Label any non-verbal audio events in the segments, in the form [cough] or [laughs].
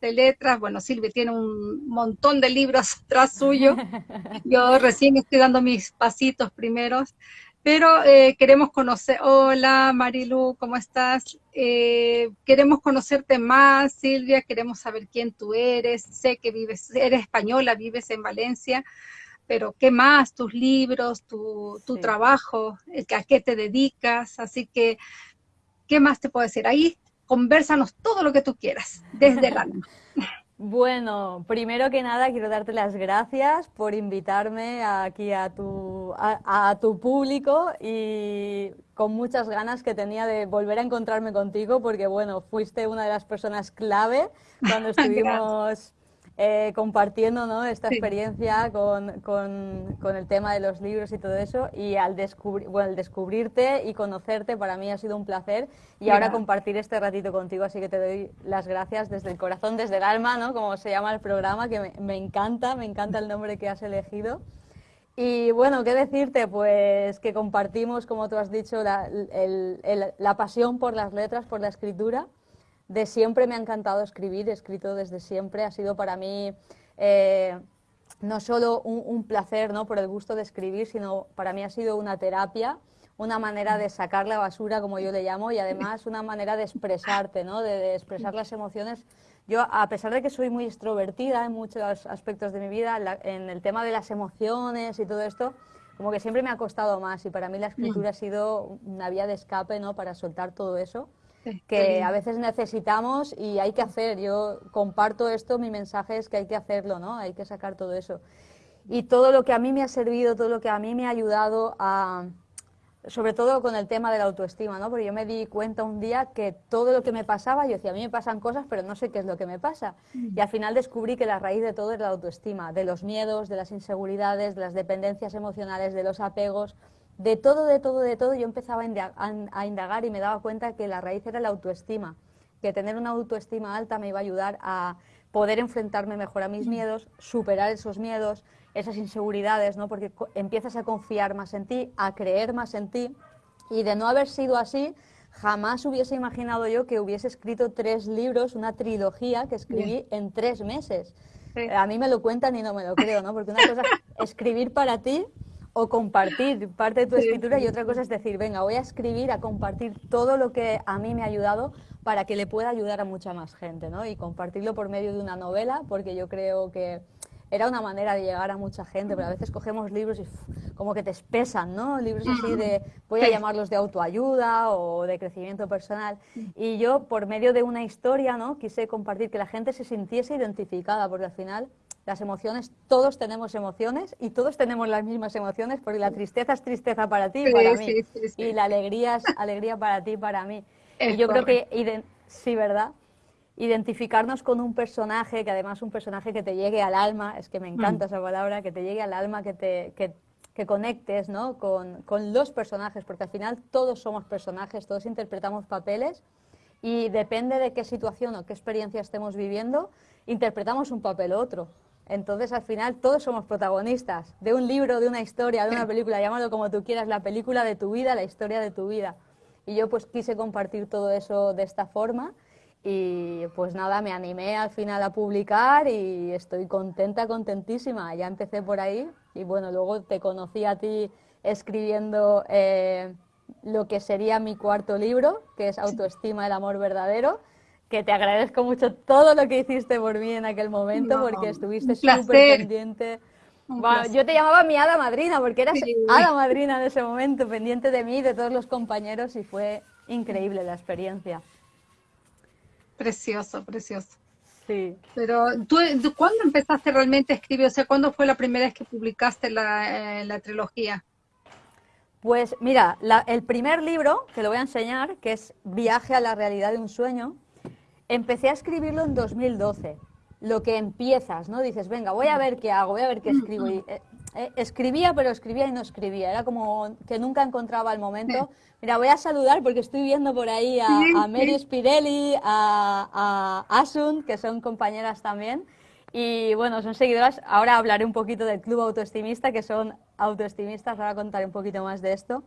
de letras, bueno, Silvia tiene un montón de libros [laughs] tras suyo, [laughs] yo recién estoy dando mis pasitos primeros, pero eh, queremos conocer, hola Marilu, ¿cómo estás? Eh, queremos conocerte más, Silvia, queremos saber quién tú eres, sé que vives, eres española, vives en Valencia, pero ¿qué más? Tus libros, tu, tu trabajo, a qué te dedicas, así que, ¿qué más te puedo decir? Ahí conversanos todo lo que tú quieras, desde [laughs] el alma. Bueno, primero que nada quiero darte las gracias por invitarme aquí a tu, a, tu público y con muchas ganas que tenía de volver a encontrarme contigo porque bueno, fuiste una de las personas clave cuando [laughs] estuvimos eh, compartiendo ¿no? esta experiencia con, con, con, el tema de los libros y todo eso. Y al, descubrir, bueno, descubrirte y conocerte para mí ha sido un placer. Y ahora compartir este ratito contigo, así que te doy las gracias desde el corazón, desde el alma, ¿no? como se llama el programa, que me, me encanta, me encanta el nombre que has elegido. Y bueno, ¿qué decirte? Pues que compartimos, como tú has dicho, la, el, la pasión por las letras, por la escritura de siempre me ha encantado escribir, he escrito desde siempre, ha sido para mí eh, no solo un, placer ¿no? por el gusto de escribir, sino para mí ha sido una terapia, una manera de sacar la basura, como yo le llamo, y además una manera de expresarte, ¿no? de, expresar las emociones. Yo, a pesar de que soy muy extrovertida en muchos aspectos de mi vida, en el tema de las emociones y todo esto, como que siempre me ha costado más y para mí la escritura ha sido una vía de escape ¿no? para soltar todo eso que a veces necesitamos y hay que hacer. Yo comparto esto, mi mensaje es que hay que hacerlo, ¿no? Hay que sacar todo eso. Y todo lo que a mí me ha servido, todo lo que a mí me ha ayudado a, sobre todo con el tema de la autoestima, ¿no? Porque yo me di cuenta un día que todo lo que me pasaba, yo decía, a mí me pasan cosas, pero no sé qué es lo que me pasa. Mm. Y al final descubrí que la raíz de todo es la autoestima, de los miedos, de las inseguridades, de las dependencias emocionales, de los apegos, de todo, de todo, de todo, yo empezaba a indagar y me daba cuenta que la raíz era la autoestima, que tener una autoestima alta me iba a ayudar a poder enfrentarme mejor a mis mm. miedos, superar esos miedos, esas inseguridades, ¿no? porque empiezas a confiar más en ti, a creer más en ti, y de no haber sido así, jamás hubiese imaginado yo que hubiese escrito tres libros, una trilogía que escribí en tres meses. A mí me lo cuentan y no me lo creo, ¿no? Porque una cosa es escribir para ti o compartir parte de tu escritura y otra cosa es decir, venga, voy a escribir, a compartir todo lo que a mí me ha ayudado para que le pueda ayudar a mucha más gente, ¿no? Y compartirlo por medio de una novela, porque yo creo que era una manera de llegar a mucha gente, pero a veces cogemos libros y como que te espesan, ¿no? Libros así de, voy a llamarlos de autoayuda o de crecimiento personal. Y yo, por medio de una historia, ¿no? Quise compartir que la gente se sintiese identificada, porque al final las emociones, todos tenemos emociones y todos tenemos las mismas emociones, porque la tristeza es tristeza para ti y para mí, y la alegría es alegría para ti y para mí. y yo creo que, sí, ¿verdad? Identificarnos con un personaje, que además un personaje que te llegue al alma, es que me encanta mm. esa palabra, que te llegue al alma, que te, que, que conectes ¿no? con, con los personajes, porque al final todos somos personajes, todos interpretamos papeles y depende de qué situación o qué experiencia estemos viviendo, interpretamos un papel u otro. Entonces, al final, todos somos protagonistas de un libro, de una historia, de una película, [clears throat] llámalo como tú quieras, la película de tu vida, la historia de tu vida. Y yo pues quise compartir todo eso de esta forma y pues nada, me animé al final a publicar y estoy contenta, contentísima. Ya empecé por ahí y bueno, luego te conocí a ti escribiendo eh, lo que sería mi cuarto libro, que es Autoestima, el amor verdadero que te agradezco mucho todo lo que hiciste por mí en aquel momento, porque estuviste súper pendiente. yo te llamaba mi hada madrina, porque eras hada madrina en ese momento, pendiente de mí, de todos los compañeros, y fue increíble la experiencia. Precioso, precioso. Sí. Pero, ¿tú, cuándo empezaste realmente a escribir? O sea, ¿cuándo fue la primera vez que publicaste la, eh, trilogía? Pues mira, el primer libro, que lo voy a enseñar, que es Viaje a la realidad de un sueño, Empecé a escribirlo en 2012, lo que empiezas, ¿no? Dices, venga, voy a ver qué hago, voy a ver qué escribo. Y, eh, eh, escribía, pero escribía y no escribía. Era como que nunca encontraba el momento. Mira, voy a saludar porque estoy viendo por ahí a, a Mary Spirelli, a, a, Asun, que son compañeras también. Y bueno, son seguidoras. Ahora hablaré un poquito del Club Autoestimista, que son autoestimistas. Ahora contaré un poquito más de esto.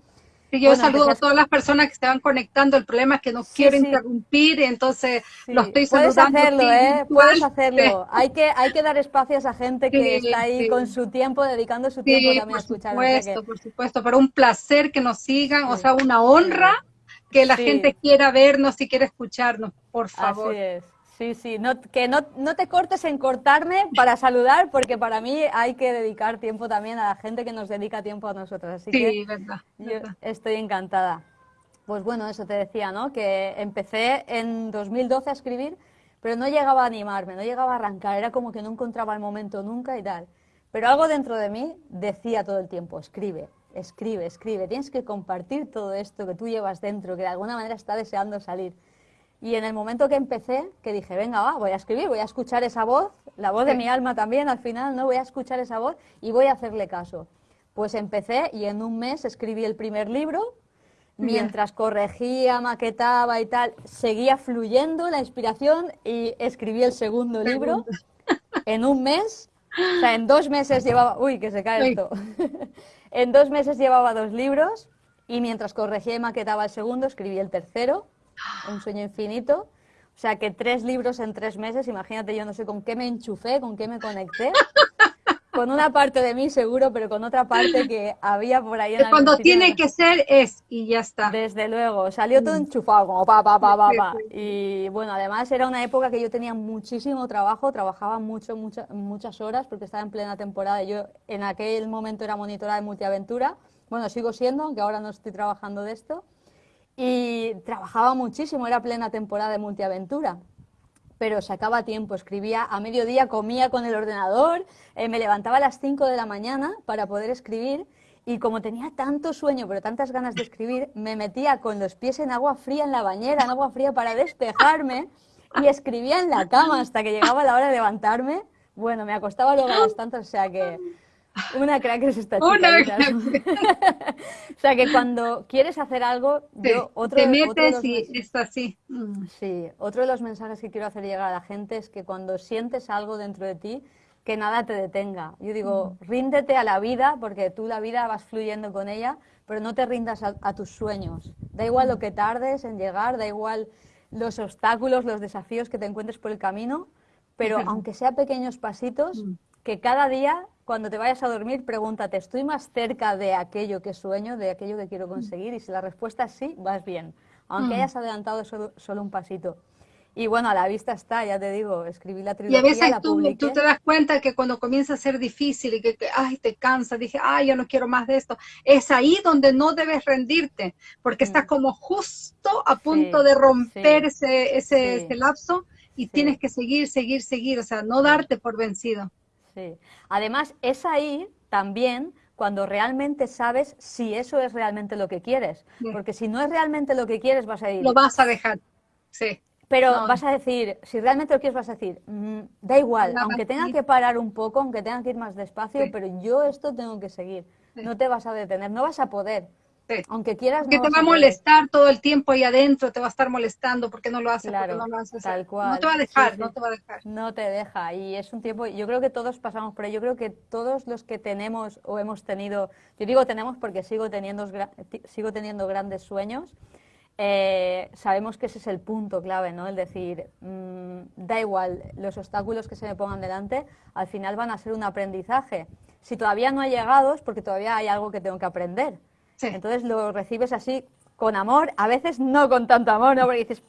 Yo saludo a todas las personas que se van conectando. El problema es que no quiero interrumpir, entonces lo estoy saludando. Puedes hacerlo, ¿eh? Puedes hacerlo. Hay que, hay que dar espacios a gente que está ahí con su tiempo, dedicando su tiempo también a escuchar. Por supuesto, por supuesto. Pero un placer que nos sigan, o sea, una honra que la gente quiera vernos y quiera escucharnos, por favor. Así es. Sí, sí, no, que no, no, te cortes en cortarme para saludar, porque para mí hay que dedicar tiempo también a la gente que nos dedica tiempo a nosotros. Así sí, verdad, yo estoy encantada. Pues bueno, eso te decía, ¿no? Que empecé en 2012 a escribir, pero no llegaba a animarme, no llegaba a arrancar, era como que no encontraba el momento nunca y tal. Pero algo dentro de mí decía todo el tiempo, escribe, escribe, escribe, tienes que compartir todo esto que tú llevas dentro, que de alguna manera está deseando salir. Y en el momento que empecé, que dije, venga, va, voy a escribir, voy a escuchar esa voz, la voz de mi alma también al final, ¿no? Voy a escuchar esa voz y voy a hacerle caso. Pues empecé y en un mes escribí el primer libro, mientras corregía, maquetaba y tal, seguía fluyendo la inspiración y escribí el segundo libro en un mes. O sea, en dos meses llevaba... Uy, que se cae esto. [laughs] en dos meses llevaba dos libros y mientras corregía y maquetaba el segundo, escribí el tercero un sueño infinito. O sea que tres libros en tres meses, imagínate, yo no sé con qué me enchufé, con qué me conecté. Con una parte de mí seguro, pero con otra parte que había por ahí en Cuando tiene que ser es y ya está. Desde luego, salió todo enchufado, como pa, pa, pa, pa, pa. Y bueno, además era una época que yo tenía muchísimo trabajo, trabajaba mucho, muchas muchas horas porque estaba en plena temporada. Yo en aquel momento era monitora de multiaventura. Bueno, sigo siendo, aunque ahora no estoy trabajando de esto y trabajaba muchísimo, era plena temporada de multiaventura. Pero sacaba tiempo, escribía a mediodía, comía con el ordenador, eh, me levantaba a las 5 de la mañana para poder escribir y como tenía tanto sueño, pero tantas ganas de escribir, me metía con los pies en agua fría en la bañera, en agua fría para despejarme y escribía en la cama hasta que llegaba la hora de levantarme. Bueno, me acostaba luego a las tantas, o sea que una crack es esta chica. Una [laughs] o sea que cuando quieres hacer algo, yo otro, te metes y es así. Mm. Sí, otro de los mensajes que quiero hacer llegar a la gente es que cuando sientes algo dentro de ti, que nada te detenga. Yo digo, mm. ríndete a la vida, porque tú la vida vas fluyendo con ella, pero no te rindas a, tus sueños. Da igual lo que tardes en llegar, da igual los obstáculos, los desafíos que te encuentres por el camino, pero aunque sea pequeños pasitos, mm. que cada día cuando te vayas a dormir, pregúntate, ¿estoy más cerca de aquello que sueño, de aquello que quiero conseguir? Y si la respuesta es sí, vas bien, aunque mm. hayas adelantado solo, un pasito. Y bueno, a la vista está, ya te digo, escribí la trilogía, Y a veces tú, tú, te das cuenta que cuando comienza a ser difícil y que, ay, te cansa, dije, ay, yo no quiero más de esto, es ahí donde no debes rendirte, porque estás mm. como justo a punto de romper ese, ese, ese, lapso y tienes que seguir, seguir, seguir, o sea, no darte por vencido. Sí. Además, es ahí también cuando realmente sabes si eso es realmente lo que quieres. Porque si no es realmente lo que quieres, vas a ir. Lo vas a dejar, sí. Pero vas a decir, si realmente lo quieres, vas a decir, mm, da igual, aunque tenga que parar un poco, aunque tenga que ir más despacio, pero yo esto tengo que seguir. No te vas a detener, no vas a poder. Aunque quieras. Que te va a molestar todo el tiempo ahí adentro, te va a estar molestando porque no lo haces, claro, no lo haces. Tal cual. No te va a dejar, no te va a dejar. No te deja. Y es un tiempo, yo creo que todos pasamos por ahí. Yo creo que todos los que tenemos o hemos tenido, yo digo tenemos porque sigo teniendo, sigo teniendo grandes sueños. Eh, sabemos que ese es el punto clave, ¿no? El decir, mm, da igual, los obstáculos que se me pongan delante, al final van a ser un aprendizaje. Si todavía no ha llegado es porque todavía hay algo que tengo que aprender. Entonces lo recibes así con amor, a veces no con tanto amor, ¿no? Porque dices,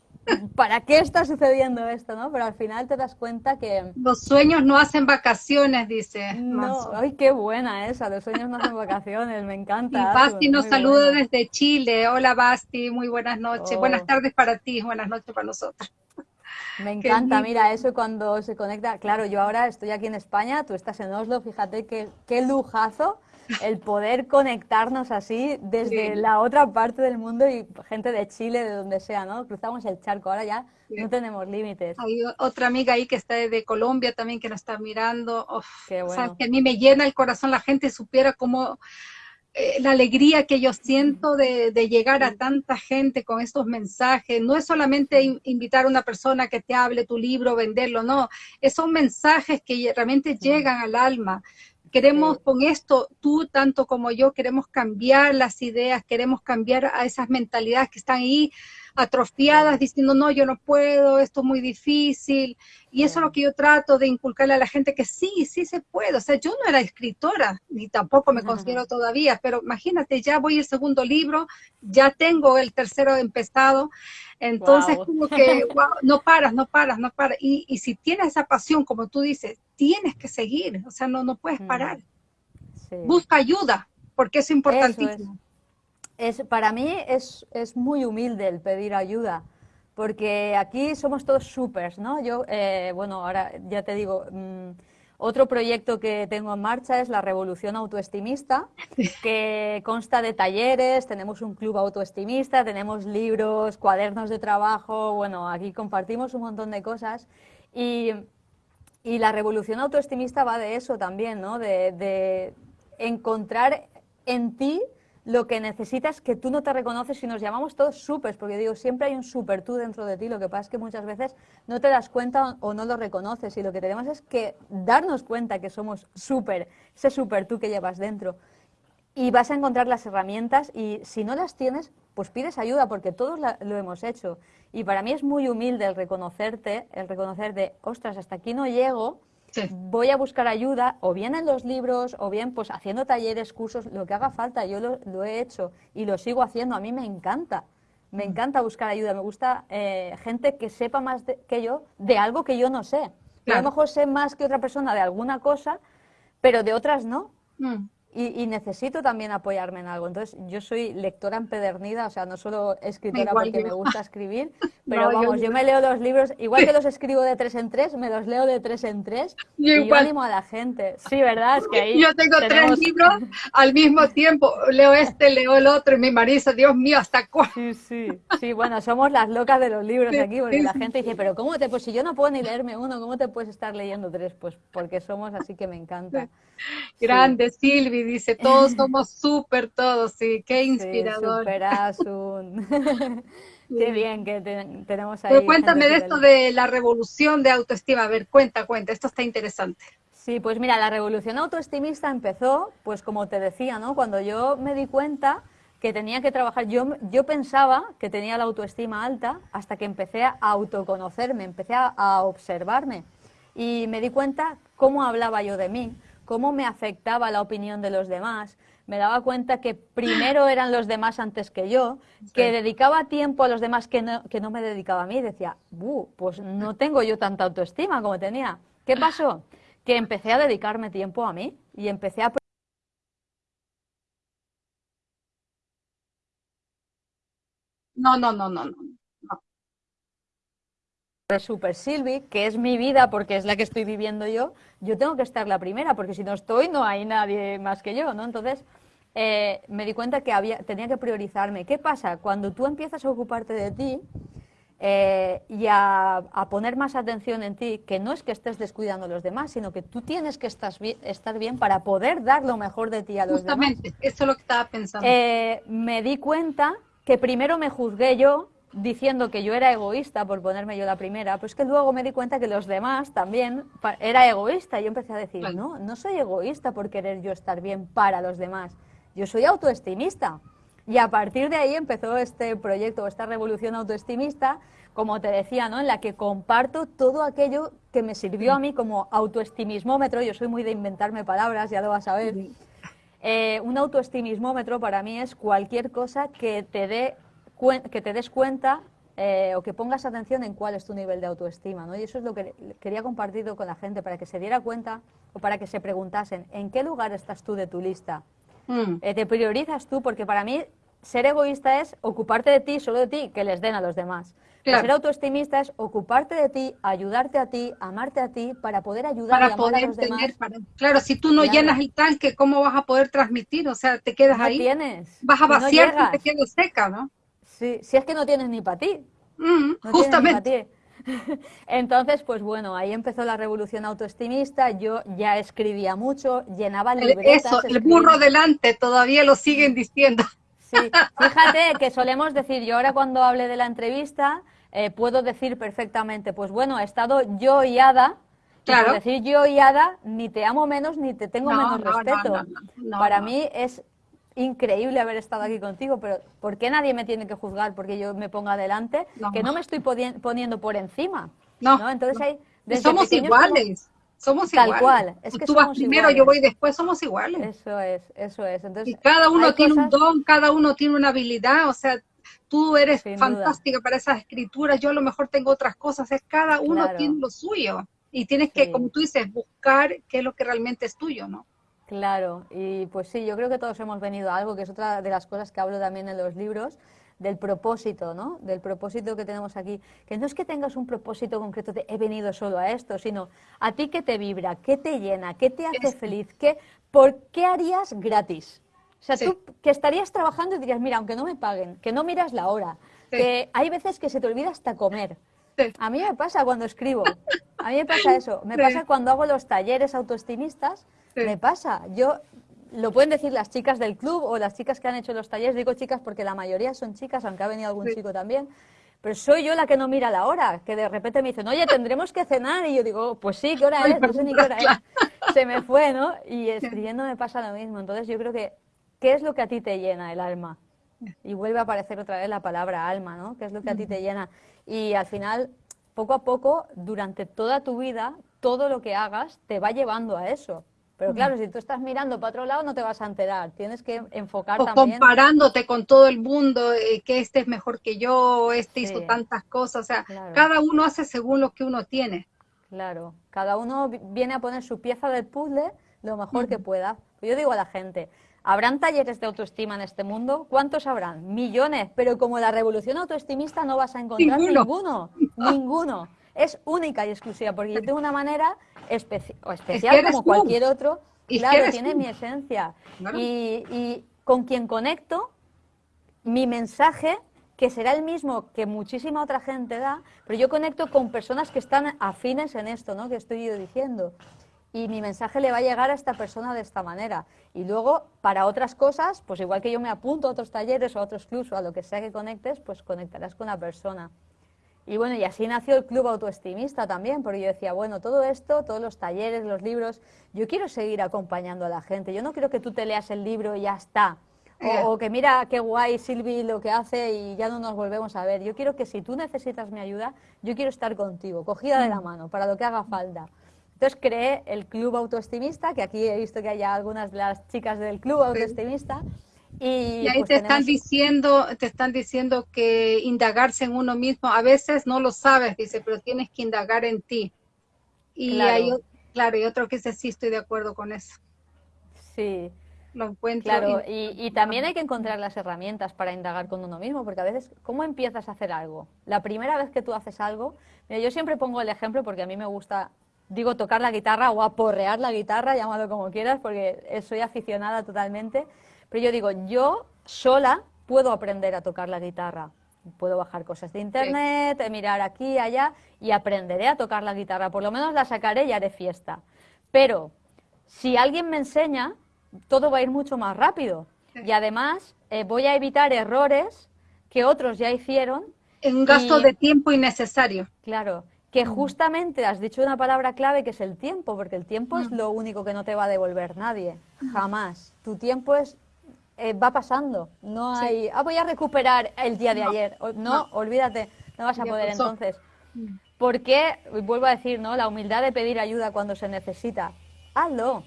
¿para qué está sucediendo esto, no? Pero al final te das cuenta que... Los sueños no hacen vacaciones, dice. No, ay, qué buena esa, los sueños no hacen vacaciones, me encanta. Y Basti nos saluda desde Chile. Hola Basti, muy buenas noches. Buenas oh. tardes para ti, buenas noches para nosotros. Me [laughs] encanta, mira, eso cuando se conecta, claro, yo ahora estoy aquí en España, tú estás en Oslo, fíjate qué, qué lujazo el poder conectarnos así desde la otra parte del mundo y gente de Chile, de donde sea, ¿no? Cruzamos el charco, ahora ya no tenemos límites. Hay otra amiga ahí que está de Colombia también que nos está mirando. Qué bueno. que a mí me llena el corazón la gente supiera cómo eh, la alegría que yo siento de, llegar a tanta gente con estos mensajes. No es solamente invitar a una persona que te hable tu libro, venderlo, no. son mensajes que realmente llegan al alma queremos con esto, tú tanto como yo, queremos cambiar las ideas, queremos cambiar a esas mentalidades que están ahí atrofiadas diciendo, no, yo no puedo, esto es muy difícil. Y eso es lo que yo trato de inculcarle a la gente, que sí, sí se puede. O sea, yo no era escritora, ni tampoco me considero todavía, pero imagínate, ya voy el segundo libro, ya tengo el tercero empezado. Entonces, como que, [laughs] no paras, no paras, no paras. Y, y, si tienes esa pasión, como tú dices, tienes que seguir, o sea, no, no puedes parar. Busca ayuda, porque es importantísimo es, para mí es, es, muy humilde el pedir ayuda, porque aquí somos todos supers, ¿no? Yo, eh, bueno, ahora ya te digo, mm, otro proyecto que tengo en marcha es la Revolución Autoestimista, que consta de talleres, tenemos un club autoestimista, tenemos libros, cuadernos de trabajo, bueno, aquí compartimos un montón de cosas y, y la Revolución Autoestimista va de eso también, ¿no? De, de encontrar en ti lo que necesitas que tú no te reconoces y nos llamamos todos supers, porque digo, siempre hay un super tú dentro de ti, lo que pasa es que muchas veces no te das cuenta o no lo reconoces y lo que tenemos es que darnos cuenta que somos super, ese super tú que llevas dentro. Y vas a encontrar las herramientas y si no las tienes, pues pides ayuda porque todos lo hemos hecho. Y para mí es muy humilde el reconocerte, el reconocer de, ostras, hasta aquí no llego, voy a buscar ayuda, o bien en los libros, o bien pues haciendo talleres, cursos, lo que haga falta. Yo lo, he hecho y lo sigo haciendo. A mí me encanta. Me mm. encanta buscar ayuda. Me gusta eh, gente que sepa más que yo de algo que yo no sé. A lo mejor sé más que otra persona de alguna cosa, pero de otras no. Mm. Y, necesito también apoyarme en algo. Entonces, yo soy lectora empedernida, o sea, no solo escritora porque me gusta escribir, [laughs] pero vamos, yo, me leo los libros, igual que [laughs] los escribo de tres en tres, me los leo de tres en tres y yo animo a la gente. Sí, ¿verdad? Es que ahí Yo tengo tres libros al mismo tiempo, leo este, leo el otro, y mi marido, Dios mío, ¿hasta cuándo? Sí, sí, sí, bueno, somos las locas de los libros aquí, porque la gente dice, pero ¿cómo te, pues si yo no puedo ni leerme uno, ¿cómo te puedes estar leyendo tres? Pues porque somos así que me encanta. Grande, Silvi, dice, todos [laughs] somos súper todos, sí, qué inspirador. [laughs] Qué bien que tenemos ahí. Pero cuéntame de esto de la revolución de autoestima, a ver, cuenta, cuenta, esto está interesante. Sí, pues mira, la revolución autoestimista empezó, pues como te decía, ¿no? Cuando yo me di cuenta que tenía que trabajar, yo, yo pensaba que tenía la autoestima alta hasta que empecé a autoconocerme, empecé a observarme y me di cuenta cómo hablaba yo de mí, cómo me afectaba la opinión de los demás. Me daba cuenta que primero eran los demás antes que yo, que dedicaba tiempo a los demás que no, que no me dedicaba a mí. Decía, pues no tengo yo tanta autoestima como tenía. ¿Qué pasó? Que empecé a dedicarme tiempo a mí y empecé a No, no, no, no, no de Super Silvi, que es mi vida porque es la que estoy viviendo yo, yo tengo que estar la primera, porque si no estoy no hay nadie más que yo, ¿no? Entonces eh, me di cuenta que había, tenía que priorizarme. ¿Qué pasa? Cuando tú empiezas a ocuparte de ti eh, y a, poner más atención en ti, que no es que estés descuidando a los demás, sino que tú tienes que estar bien, estar bien para poder dar lo mejor de ti a los demás. Justamente, eso es lo que estaba pensando. Eh, me di cuenta que primero me juzgué yo, diciendo que yo era egoísta por ponerme yo la primera, pues que luego me di cuenta que los demás también era egoísta. Y yo empecé a decir, no, no soy egoísta por querer yo estar bien para los demás. Yo soy autoestimista. Y a partir de ahí empezó este proyecto, esta revolución autoestimista, como te decía, ¿no? en la que comparto todo aquello que me sirvió a mí como autoestimismómetro. Yo soy muy de inventarme palabras, ya lo vas a ver. Eh, un autoestimismómetro para mí es cualquier cosa que te dé que te des cuenta eh, o que pongas atención en cuál es tu nivel de autoestima. ¿no? Y eso es lo que quería compartir con la gente, para que se diera cuenta o para que se preguntasen, ¿en qué lugar estás tú de tu lista? Mm. Eh, ¿Te priorizas tú? Porque para mí ser egoísta es ocuparte de ti, solo de ti, que les den a los demás. Ser autoestimista es ocuparte de ti, ayudarte a ti, amarte a ti, para poder ayudar a los demás. claro, si tú no llenas el tanque, ¿cómo vas a poder transmitir? O sea, te quedas ahí. Tienes. Vas a vaciar y te quedas seca, ¿no? Sí, si es que no tienes ni para ti. Mm, justamente. [laughs] Entonces, pues bueno, ahí empezó la revolución autoestimista, yo ya escribía mucho, llenaba libretas. Eso, el burro delante, todavía lo siguen diciendo. Sí, fíjate [laughs] que solemos decir, yo ahora cuando hable de la entrevista, eh, puedo decir perfectamente, pues bueno, he estado yo y Ada, Claro. decir yo y Ada, ni te amo menos ni te tengo menos respeto. Para mí es increíble haber estado aquí contigo, pero ¿por qué nadie me tiene que juzgar porque yo me ponga adelante? Que no me estoy poniendo por encima. No. Entonces hay... Somos iguales. Somos Tal cual. Es que Tú vas primero, yo voy después, somos iguales. Eso es, eso es. Entonces, y cada uno tiene un don, cada uno tiene una habilidad, o sea, tú eres fantástica para esas escrituras, yo a lo mejor tengo otras cosas, es cada uno tiene lo suyo. Y tienes que, como tú dices, buscar qué es lo que realmente es tuyo, ¿no? Claro, y pues sí, yo creo que todos hemos venido a algo, que es otra de las cosas que hablo también en los libros, del propósito, ¿no? Del propósito que tenemos aquí. Que no es que tengas un propósito concreto de he venido solo a esto, sino a ti que te vibra, qué te llena, qué te hace feliz, qué, ¿por qué harías gratis? O sea, tú que estarías trabajando y dirías, mira, aunque no me paguen, que no miras la hora, que hay veces que se te olvida hasta comer. A mí me pasa cuando escribo, a mí me pasa eso, me pasa cuando hago los talleres autoestimistas, me pasa. Yo lo pueden decir las chicas del club o las chicas que han hecho los talleres. Digo chicas porque la mayoría son chicas, aunque ha venido algún chico también. Pero soy yo la que no mira la hora, que de repente me dicen, oye, tendremos que cenar. Y yo digo, pues sí, ¿qué hora es? No sé ni qué hora es. Se me fue, ¿no? Y escribiendo me pasa lo mismo. Entonces yo creo que, ¿qué es lo que a ti te llena el alma? Y vuelve a aparecer otra vez la palabra alma, ¿no? ¿Qué es lo que a ti te llena? Y al final, poco a poco, durante toda tu vida, todo lo que hagas te va llevando a eso. Pero claro, si tú estás mirando para otro lado no te vas a enterar, tienes que enfocar o comparándote con todo el mundo, eh, que este es mejor que yo, este hizo tantas cosas, o sea, cada uno hace según lo que uno tiene. Claro, cada uno viene a poner su pieza del puzzle lo mejor que pueda. Yo digo a la gente, ¿habrán talleres de autoestima en este mundo? ¿Cuántos habrán? Millones, pero como la revolución autoestimista no vas a encontrar ninguno, ninguno es única y exclusiva, porque yo tengo una manera especial como cualquier otro, claro, tiene mi esencia. Y, con quien conecto, mi mensaje, que será el mismo que muchísima otra gente da, pero yo conecto con personas que están afines en esto, ¿no? Que estoy yo diciendo. Y mi mensaje le va a llegar a esta persona de esta manera. Y luego, para otras cosas, pues igual que yo me apunto a otros talleres o a otros clubs o a lo que sea que conectes, pues conectarás con la persona. Y bueno, y así nació el Club Autoestimista también, porque yo decía, bueno, todo esto, todos los talleres, los libros, yo quiero seguir acompañando a la gente. Yo no quiero que tú te leas el libro y ya está. O, que mira qué guay Silvi lo que hace y ya no nos volvemos a ver. Yo quiero que si tú necesitas mi ayuda, yo quiero estar contigo, cogida de la mm. mano, para lo que haga falta. Entonces creé el Club Autoestimista, que aquí he visto que hay algunas de las chicas del Club Autoestimista. Y, ahí pues te están diciendo, te están diciendo que indagarse en uno mismo, a veces no lo sabes, dice, pero tienes que indagar en ti. Y claro. hay, claro, y otro que dice, sí, estoy de acuerdo con eso. Sí. Lo encuentro. Claro, y, también hay que encontrar las herramientas para indagar con uno mismo, porque a veces, ¿cómo empiezas a hacer algo? La primera vez que tú haces algo, mira, yo siempre pongo el ejemplo porque a mí me gusta, digo, tocar la guitarra o aporrear la guitarra, llámalo como quieras, porque soy aficionada totalmente. Pero yo digo, yo sola puedo aprender a tocar la guitarra. Puedo bajar cosas de internet, mirar aquí, allá y aprenderé a tocar la guitarra. Por lo menos la sacaré y haré fiesta. Pero si alguien me enseña, todo va a ir mucho más rápido. Y además eh, voy a evitar errores que otros ya hicieron. En un gasto de tiempo innecesario. Claro, que justamente has dicho una palabra clave que es el tiempo, porque el tiempo es lo único que no te va a devolver nadie, jamás. Tu tiempo es eh, va pasando. No hay, ah, voy a recuperar el día de ayer. No, olvídate, no vas a poder entonces. Mm. Porque, vuelvo a decir, ¿no? La humildad de pedir ayuda cuando se necesita. Hazlo.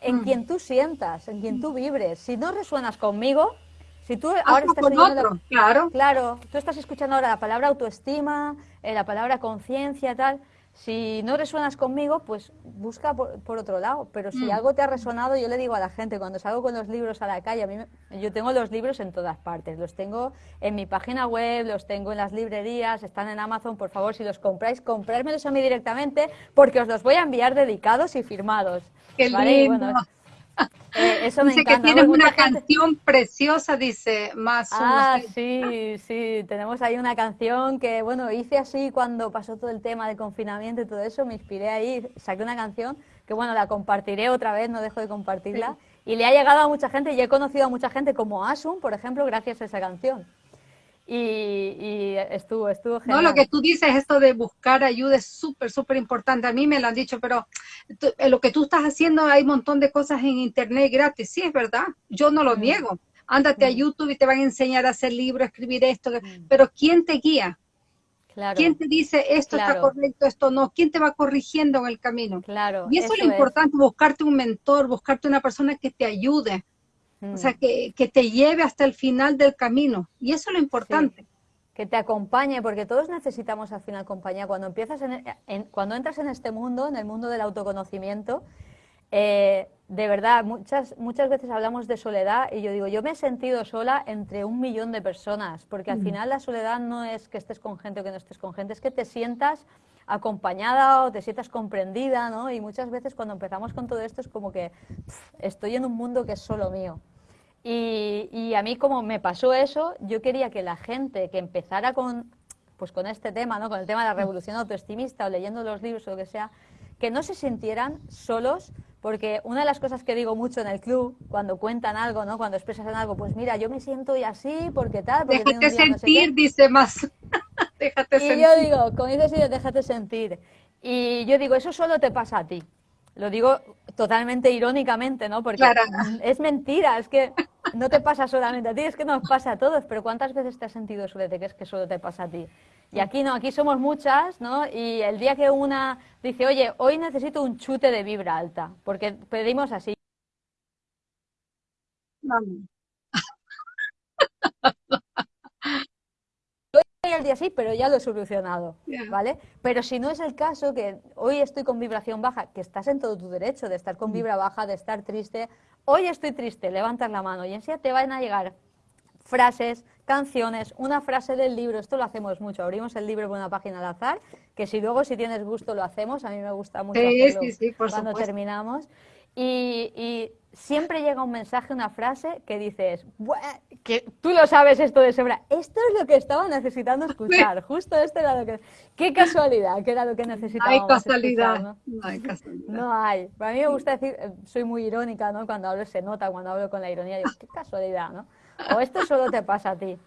En mm. quien tú sientas, en quien tú vibres. Si no resuenas conmigo, si tú ahora estás otro, claro. claro, tú estás escuchando ahora la palabra autoestima, eh, la palabra conciencia, tal, si no resuenas conmigo, pues busca por, otro lado. Pero si mm. algo te ha resonado, yo le digo a la gente, cuando salgo con los libros a la calle, a mí yo tengo los libros en todas partes. Los tengo en mi página web, los tengo en las librerías, están en Amazon. Por favor, si los compráis, comprármelos a mí directamente, porque os los voy a enviar dedicados y firmados. Qué lindo. Eh, eso dice que tienes una canción preciosa, dice más. Ah, sí, sí, tenemos ahí una canción que, bueno, hice así cuando pasó todo el tema de confinamiento y todo eso, me inspiré ahí, saqué una canción que, bueno, la compartiré otra vez, no dejo de compartirla, y le ha llegado a mucha gente y he conocido a mucha gente como Asun, por ejemplo, gracias a esa canción. Y, estuvo, estuvo genial. No, lo que tú dices, esto de buscar ayuda es súper, súper importante. A mí me lo han dicho, pero en lo que tú estás haciendo hay un montón de cosas en internet gratis. Sí, es verdad. Yo no lo mm. niego. Ándate a mm. YouTube y te van a enseñar a hacer libros, escribir esto. Mm. Pero ¿quién te guía? ¿Quién te dice esto está correcto, esto no? ¿Quién te va corrigiendo en el camino? Claro. Y eso, es lo importante, buscarte un mentor, buscarte una persona que te ayude. O sea, que, que, te lleve hasta el final del camino. Y eso es lo importante. Que te acompañe, porque todos necesitamos al final compañía. Cuando empiezas en, cuando entras en este mundo, en el mundo del autoconocimiento, eh, de verdad, muchas, muchas veces hablamos de soledad y yo digo, yo me he sentido sola entre un millón de personas, porque al mm. final la soledad no es que estés con gente o que no estés con gente, es que te sientas acompañada o te sientas comprendida, ¿no? Y muchas veces cuando empezamos con todo esto es como que estoy en un mundo que es solo mío. Y, a mí como me pasó eso, yo quería que la gente que empezara con, pues con este tema, ¿no? con el tema de la revolución autoestimista o leyendo los libros o lo que sea, que no se sintieran solos, porque una de las cosas que digo mucho en el club, cuando cuentan algo, ¿no? cuando expresan algo, pues mira, yo me siento y así, porque tal. Porque déjate sentir, dice más. [laughs] déjate y yo digo, como dices, déjate sentir. Y yo digo, eso solo te pasa a ti. Lo digo totalmente irónicamente, ¿no? Porque [laughs] es mentira, es que no te pasa solamente a ti, es que nos pasa a todos, pero ¿cuántas veces te has sentido sobre que es que solo te pasa a ti? Y aquí no, aquí somos muchas, ¿no? Y el día que una dice, oye, hoy necesito un chute de vibra alta, porque pedimos así. El día sí, pero ya lo he solucionado, ¿vale? Pero si no es el caso, que hoy estoy con vibración baja, que estás en todo tu derecho de estar con mm. vibra baja, de estar triste, hoy estoy triste, levantas la mano y enseguida te van a llegar frases, canciones, una frase del libro, esto lo hacemos mucho, abrimos el libro por una página al azar, que si luego si tienes gusto lo hacemos, a mí me gusta mucho cuando terminamos, y, siempre llega un mensaje, una frase que dices, que tú lo sabes esto de sobra, esto es lo que estaba necesitando escuchar, justo esto era lo que... Qué casualidad, que era lo que necesitábamos hay casualidad. ¿no? no hay casualidad. No hay. Para mí me gusta decir, eh, soy muy irónica, ¿no? Cuando hablo se nota, cuando hablo con la ironía, digo, qué casualidad, ¿no? O esto solo te pasa a ti.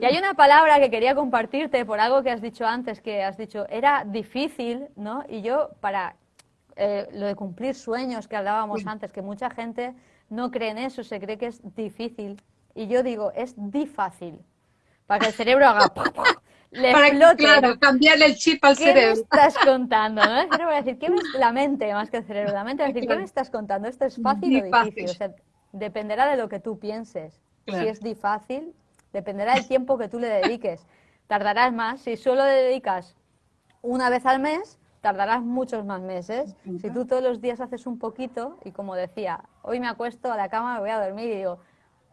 Y hay una palabra que quería compartirte por algo que has dicho antes, que has dicho, era difícil, ¿no? Y yo, para eh, lo de cumplir sueños que hablábamos antes, que mucha gente no cree en eso, se cree que es difícil. Y yo digo, es difícil. Para que el cerebro haga... [laughs] Le para explote, claro, cambiarle el chip al cerebro. ¿Qué me estás [laughs] contando? ¿no? El cerebro va a decir, ¿qué me... la mente más que el cerebro, la mente va a decir, ¿qué me estás contando? ¿Esto es fácil o difícil? O sea, dependerá de lo que tú pienses. Si es difícil, dependerá del tiempo que tú le dediques. Tardarás más. Si solo le dedicas una vez al mes, tardarás muchos más meses. Si tú todos los días haces un poquito, y como decía, hoy me acuesto a la cama, me voy a dormir y digo,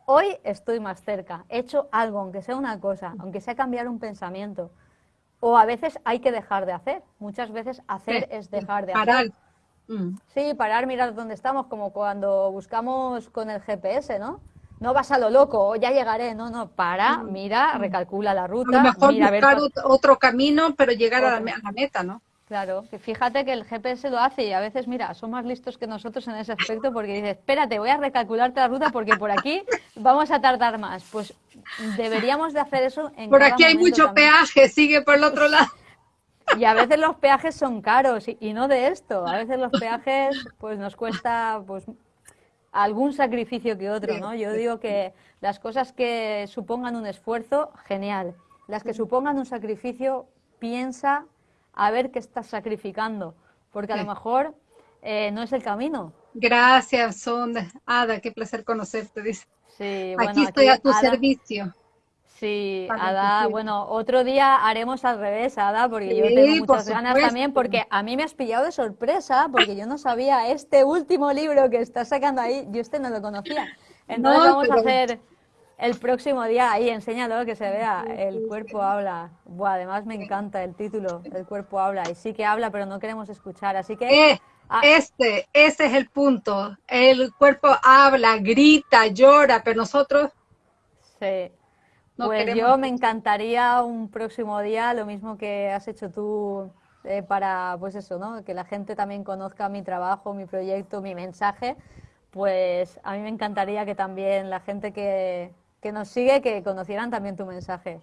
hoy estoy más cerca, he hecho algo, aunque sea una cosa, aunque sea cambiar un pensamiento. O a veces hay que dejar de hacer. Muchas veces hacer es dejar de hacer. Mm. Sí, parar, mirar dónde estamos, como cuando buscamos con el GPS, ¿no? No vas a lo loco, ya llegaré, no, no, para, mm. mira, mm. recalcula la ruta. A lo mejor buscar otro camino, pero llegar a la meta, ¿no? Claro, que fíjate que el GPS lo hace y a veces, mira, son más listos que nosotros en ese aspecto porque dice, espérate, voy a recalcularte la ruta porque por aquí vamos a tardar más. Pues deberíamos de hacer eso en Por aquí hay mucho peaje, sigue por el otro [laughs] lado. Y a veces los peajes son caros y, no de esto. A veces los peajes pues nos cuesta pues algún sacrificio que otro, ¿no? Yo digo que las cosas que supongan un esfuerzo, genial. Las que supongan un sacrificio, piensa a ver qué estás sacrificando, porque a lo mejor eh, no es el camino. Gracias, Sonda. Ada, qué placer conocerte, dice. Sí, bueno, aquí estoy a tu servicio. Sí, Ada, bueno, otro día haremos al revés, Ada, porque yo tengo muchas ganas también, porque a mí me has pillado de sorpresa, porque yo no sabía este último libro que estás sacando ahí, yo este no lo conocía. Entonces vamos a hacer el próximo día, ahí, enséñalo, que se vea, el cuerpo habla. Buah, además me encanta el título, el cuerpo habla. Y sí que habla, pero no queremos escuchar, así que... Eh, ah. Este, ese es el punto. El cuerpo habla, grita, llora, pero nosotros... Sí. pues yo me encantaría un próximo día, lo mismo que has hecho tú eh, para, pues eso, ¿no? Que la gente también conozca mi trabajo, mi proyecto, mi mensaje. Pues a mí me encantaría que también la gente que, que nos sigue que conocieran también tu mensaje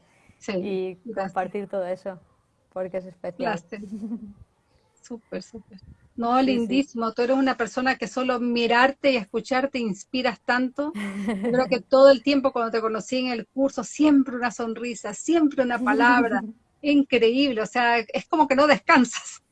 y compartir todo eso, porque es especial. [laughs] Súper, súper. No, lindísimo. Tú eres una persona que solo mirarte y escucharte inspiras tanto. Creo que [laughs] todo el tiempo cuando te conocí en el curso, siempre una sonrisa, siempre una palabra. [laughs] Increíble. O sea, es como que no descansas.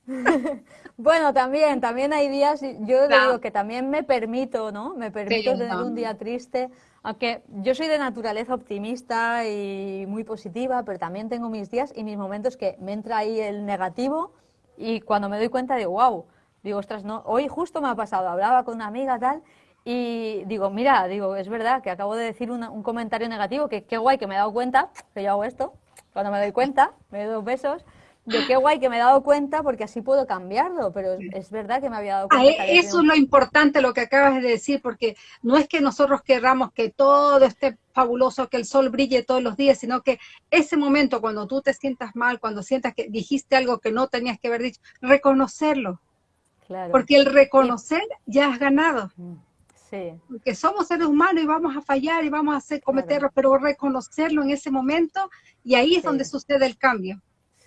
Bueno, también, también hay días, yo digo que también me permito, ¿no? Me permito tener un día triste, aunque yo soy de naturaleza optimista y muy positiva, pero también tengo mis días y mis momentos que me entra ahí el negativo y cuando me doy cuenta digo, wow, digo, ostras, no, hoy justo me ha pasado, hablaba con una amiga tal y digo, mira, digo, es verdad que acabo de decir un comentario negativo, que qué guay que me he dado cuenta que yo hago esto, cuando me doy cuenta, me doy dos besos, de qué guay que me he dado cuenta porque así puedo cambiarlo, pero es verdad que me había dado cuenta. eso es lo importante, lo que acabas de decir, porque no es que nosotros querramos que todo esté fabuloso, que el sol brille todos los días, sino que ese momento cuando tú te sientas mal, cuando sientas que dijiste algo que no tenías que haber dicho, reconocerlo. Claro. Porque el reconocer ya has ganado. Sí. Porque somos seres humanos y vamos a fallar y vamos a hacer cometerlos, pero reconocerlo en ese momento y ahí es donde sucede el cambio.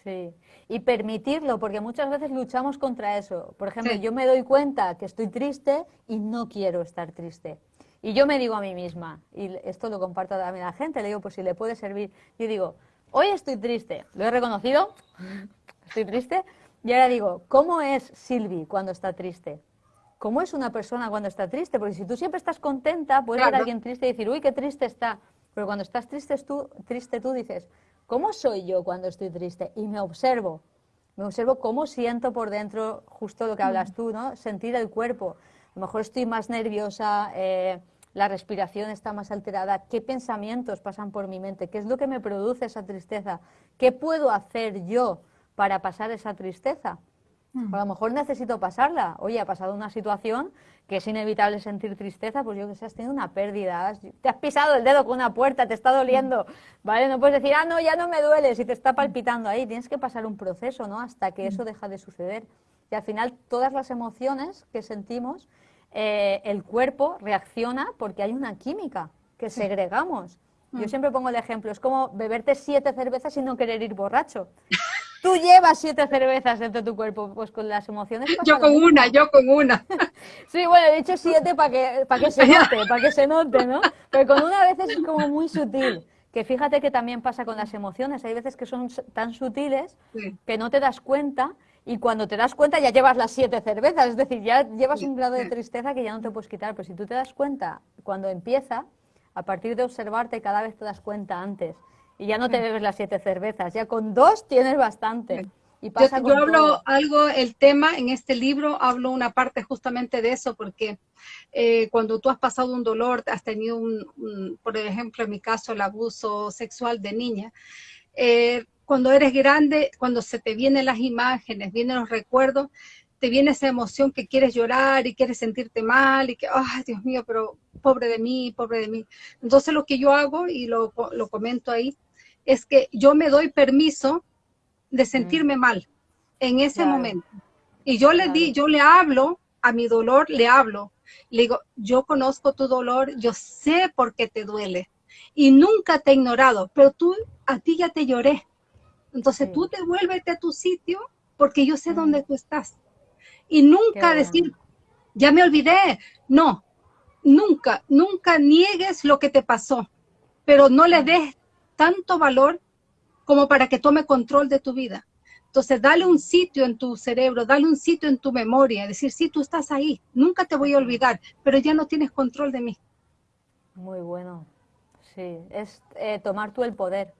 Sí y permitirlo, porque muchas veces luchamos contra eso. Por ejemplo, yo me doy cuenta que estoy triste y no quiero estar triste. Y yo me digo a mí misma, y esto lo comparto también a la gente, le digo, pues si le puede servir, yo digo, hoy estoy triste, lo he reconocido, [laughs] estoy triste, y ahora digo, ¿cómo es Silvi cuando está triste? ¿Cómo es una persona cuando está triste? Porque si tú siempre estás contenta, puedes ver a alguien triste y decir, uy, qué triste está. Pero cuando estás triste tú, triste tú dices, ¿Cómo soy yo cuando estoy triste? Y me observo, me observo cómo siento por dentro, justo lo que hablas tú, ¿no? Sentir el cuerpo. A lo mejor estoy más nerviosa, eh, la respiración está más alterada, qué pensamientos pasan por mi mente, qué es lo que me produce esa tristeza, qué puedo hacer yo para pasar esa tristeza. Mm. A lo mejor necesito pasarla. Oye, ha pasado una situación que es inevitable sentir tristeza, pues yo que sé, has tenido una pérdida, te has pisado el dedo con una puerta, te está doliendo, ¿vale? No puedes decir, ah, no, ya no me duele, si te está palpitando ahí. Tienes que pasar un proceso, ¿no? Hasta que eso deja de suceder. Y al final, todas las emociones que sentimos, eh, el cuerpo reacciona porque hay una química que segregamos. Yo mm. siempre pongo el ejemplo, es como beberte siete cervezas y no querer ir borracho. [laughs] Tú llevas siete cervezas dentro de tu cuerpo, pues con las emociones. Yo con una, yo con una. [laughs] sí, bueno, he dicho siete para que, para que se note, para que se note, ¿no? Pero con una vez es como muy sutil. Que fíjate que también pasa con las emociones. Hay veces que son tan sutiles que no te das cuenta y cuando te das cuenta ya llevas las siete cervezas. Es decir, ya llevas un grado de tristeza que ya no te puedes quitar. Pero si tú te das cuenta cuando empieza, a partir de observarte cada vez te das cuenta antes y ya no te bebes las siete cervezas, ya con dos tienes bastante. Y pasa yo, hablo algo, el tema en este libro, hablo una parte justamente de eso, porque eh, cuando tú has pasado un dolor, has tenido un, por ejemplo, en mi caso, el abuso sexual de niña, eh, cuando eres grande, cuando se te vienen las imágenes, vienen los recuerdos, te viene esa emoción que quieres llorar y quieres sentirte mal y que, ay, Dios mío, pero pobre de mí, pobre de mí. Entonces lo que yo hago, y lo, lo comento ahí, es que yo me doy permiso de sentirme mm. mal en ese momento. Y yo le di, yo le hablo a mi dolor, le hablo. Le digo, yo conozco tu dolor, yo sé por qué te duele. Y nunca te he ignorado, pero tú, a ti ya te lloré. Entonces tú te vuelves a tu sitio porque yo sé dónde mm. tú estás. Y nunca decir, ya me olvidé. No, nunca, nunca niegues lo que te pasó, pero no le mm. des tanto valor como para que tome control de tu vida. Entonces, dale un sitio en tu cerebro, dale un sitio en tu memoria, decir, sí, tú estás ahí, nunca te voy a olvidar, pero ya no tienes control de mí. Muy bueno, sí, es eh, tomar tú el poder,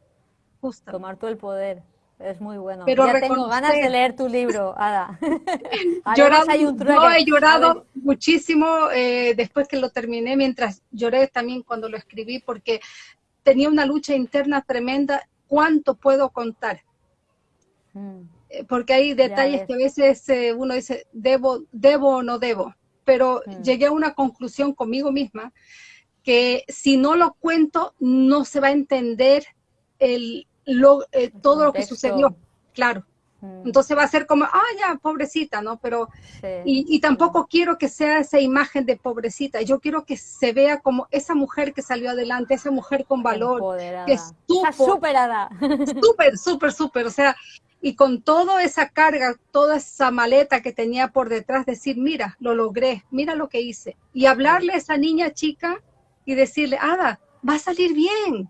Justo. tomar tú el poder, es muy bueno. Pero ya tengo ganas de leer tu libro, Ada. [laughs] llorado, hay un yo he llorado muchísimo eh, después que lo terminé, mientras lloré también cuando lo escribí, porque tenía una lucha interna tremenda, ¿cuánto puedo contar? Mm. Eh, porque hay detalles que a veces eh, uno dice, debo, debo o no debo, pero mm. llegué a una conclusión conmigo misma que si no lo cuento no se va a entender el, lo, eh, todo lo que sucedió, claro. Mm. Entonces va a ser como, ah, ya, pobrecita, ¿no? Pero, y, tampoco quiero que sea esa imagen de pobrecita, yo quiero que se vea como esa mujer que salió adelante, esa mujer con valor, que estuvo... superada. [laughs] Súper, súper, súper, o sea, y con toda esa carga, toda esa maleta que tenía por detrás, decir, mira, lo logré, mira lo que hice. Y hablarle a esa niña chica y decirle, Ada, va a salir bien,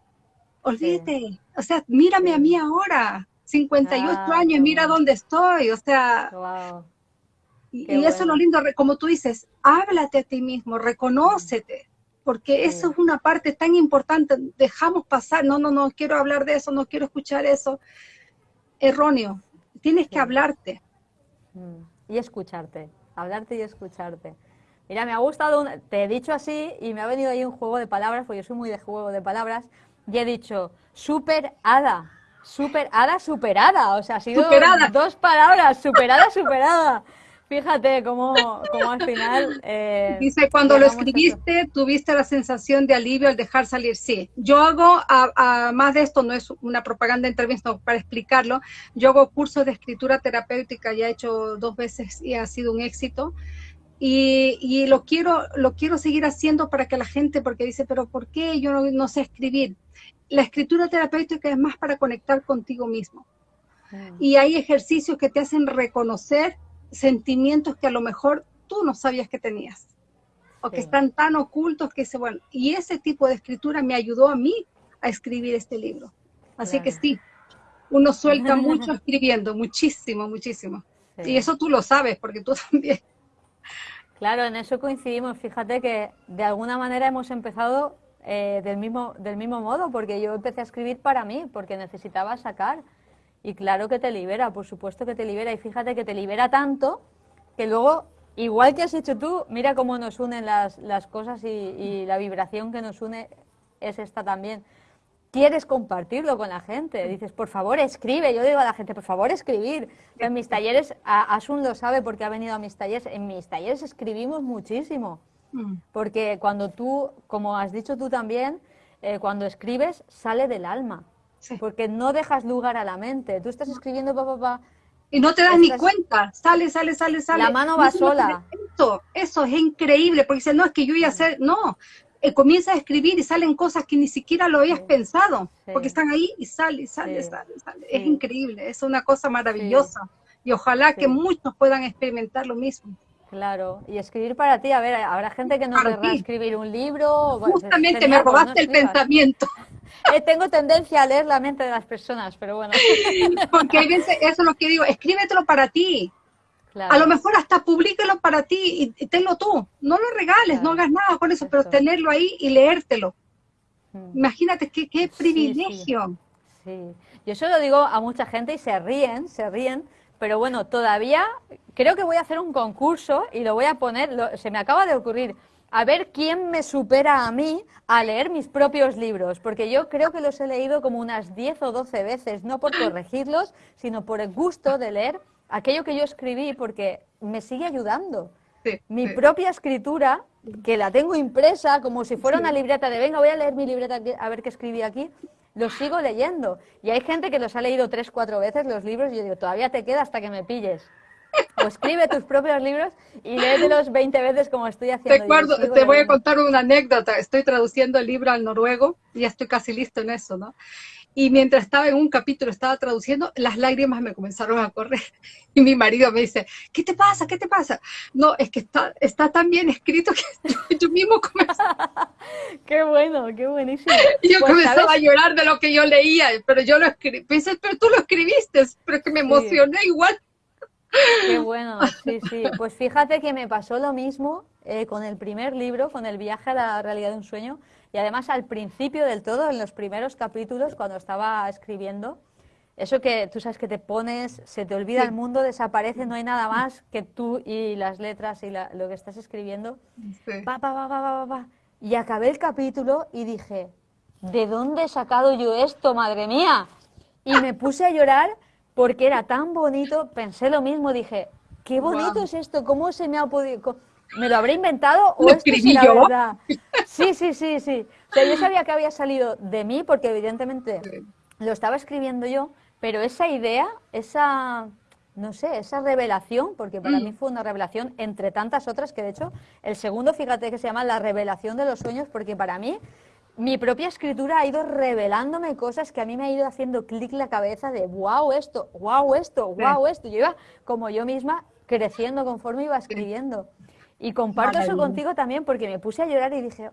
olvídate, o sea, mírame a mí ahora, 58 ah, años, mira dónde estoy, o sea, y, eso es lo lindo, como tú dices, háblate a ti mismo, reconócete, porque eso es una parte tan importante, dejamos pasar, no, no, no, quiero hablar de eso, no quiero escuchar eso, erróneo, tienes que hablarte. Mm, y escucharte, hablarte y escucharte. Mira, me ha gustado, te he dicho así y me ha venido ahí un juego de palabras, porque yo soy muy de juego de palabras, y he dicho, super hada, Superada, superada. O sea, ha sido dos palabras. Superada, superada. Fíjate cómo, cómo al final... Eh, Dice, cuando lo escribiste, tuviste la sensación de alivio al dejar salir. Sí, yo hago, a, más de esto, no es una propaganda entrevista para explicarlo, yo hago cursos de escritura terapéutica, ya he hecho dos veces y ha sido un éxito. Y, y, lo quiero lo quiero seguir haciendo para que la gente, porque dice, pero ¿por qué yo no sé escribir? La escritura terapéutica es más para conectar contigo mismo. Y hay ejercicios que te hacen reconocer sentimientos que a lo mejor tú no sabías que tenías o que están tan ocultos que se bueno, y ese tipo de escritura me ayudó a mí a escribir este libro. Así que sí, uno suelta [laughs] mucho escribiendo, muchísimo, muchísimo. Y eso tú lo sabes, porque tú [laughs] también. Claro, en eso coincidimos. Fíjate que de alguna manera hemos empezado eh, del, mismo, del mismo modo, porque yo empecé a escribir para mí, porque necesitaba sacar. Y claro que te libera, por supuesto que te libera. Y fíjate que te libera tanto que luego, igual que has hecho tú, mira cómo nos unen las, las cosas y, la vibración que nos une es esta también. Quieres compartirlo con la gente, dices, por favor, escribe. Yo digo a la gente, por favor, escribir. En mis talleres, Asun lo sabe porque ha venido a mis talleres, en mis talleres escribimos muchísimo. Mm. Porque cuando tú, como has dicho tú también, eh, cuando escribes sale del alma. Porque no dejas lugar a la mente. Tú estás escribiendo, papá, pa, y no te das ni cuenta, sale, sale, sale, sale. La mano va sola. Eso, eso es increíble, porque dice, no, es que yo iba a hacer, no, eh, comienza a escribir y salen cosas que ni siquiera lo habías pensado, porque están ahí y sale, y sale, sale, sale. Es increíble, es una cosa maravillosa. Y ojalá que muchos puedan experimentar lo mismo. Claro, y escribir para ti, a ver, habrá gente que no querrá escribir un libro. Justamente me robaste el pensamiento. [laughs] Eh, tengo tendencia a leer la mente de las personas, pero bueno. [laughs] Porque hay veces, eso es lo que digo, escríbetelo para ti. A lo mejor hasta públicalo para ti y, tenlo tú. No lo regales, no hagas nada con eso, pero tenerlo ahí y leértelo. Mm. Imagínate qué, qué privilegio. Sí, sí. Yo eso lo digo a mucha gente y se ríen, se ríen, pero bueno, todavía creo que voy a hacer un concurso y lo voy a poner, se me acaba de ocurrir, a ver quién me supera a mí a leer mis propios libros, porque yo creo que los he leído como unas 10 o 12 veces, no por corregirlos, sino por el gusto de leer aquello que yo escribí, porque me sigue ayudando. mi propia escritura, que la tengo impresa como si fuera una libreta de, venga, voy a leer mi libreta a ver qué escribí aquí, los sigo leyendo. Y hay gente que los ha leído tres, cuatro veces los libros y yo digo, todavía te queda hasta que me pilles. O escribe tus propios libros y léetelos 20 veces como estoy haciendo. Te, te voy a contar una anécdota. Estoy traduciendo el libro al noruego y ya estoy casi listo en eso, ¿no? Y mientras estaba en un capítulo, estaba traduciendo, las lágrimas me comenzaron a correr. [laughs] Y mi marido me dice, ¿qué te pasa? ¿Qué te pasa? No, es que está, está tan bien escrito que [laughs] yo, mismo comencé. [laughs] qué bueno, qué buenísimo. Y yo pues, comenzaba a llorar de lo que yo leía, pero yo lo escribí. Pensé, pero tú lo escribiste, pero que me emocioné igual. Qué bueno, sí, sí. Pues fíjate que me pasó lo mismo eh, con el primer libro, con el viaje a la realidad de un sueño y además al principio del todo, en los primeros capítulos, cuando estaba escribiendo, eso que tú sabes que te pones, se te olvida el mundo, desaparece, no hay nada más que tú y las letras y lo que estás escribiendo. y acabé el capítulo y dije, ¿de dónde he sacado yo esto, madre mía? Y me puse a llorar porque era tan bonito, pensé lo mismo, dije, qué bonito es esto, ¿cómo se me ha podido...? ¿Me lo habré inventado o esto es la verdad? Sí, sí, sí, sí. yo sabía que había salido de mí porque evidentemente lo estaba escribiendo yo, pero esa idea, esa, no sé, esa revelación, porque para mm. mí fue una revelación entre tantas otras que de hecho el segundo, fíjate que se llama la revelación de los sueños, porque para mí mi propia escritura ha ido revelándome cosas que a mí me ha ido haciendo clic la cabeza de wow esto, wow esto, wow esto. Yo iba como yo misma creciendo conforme iba escribiendo. Y comparto eso contigo también porque me puse a llorar y dije,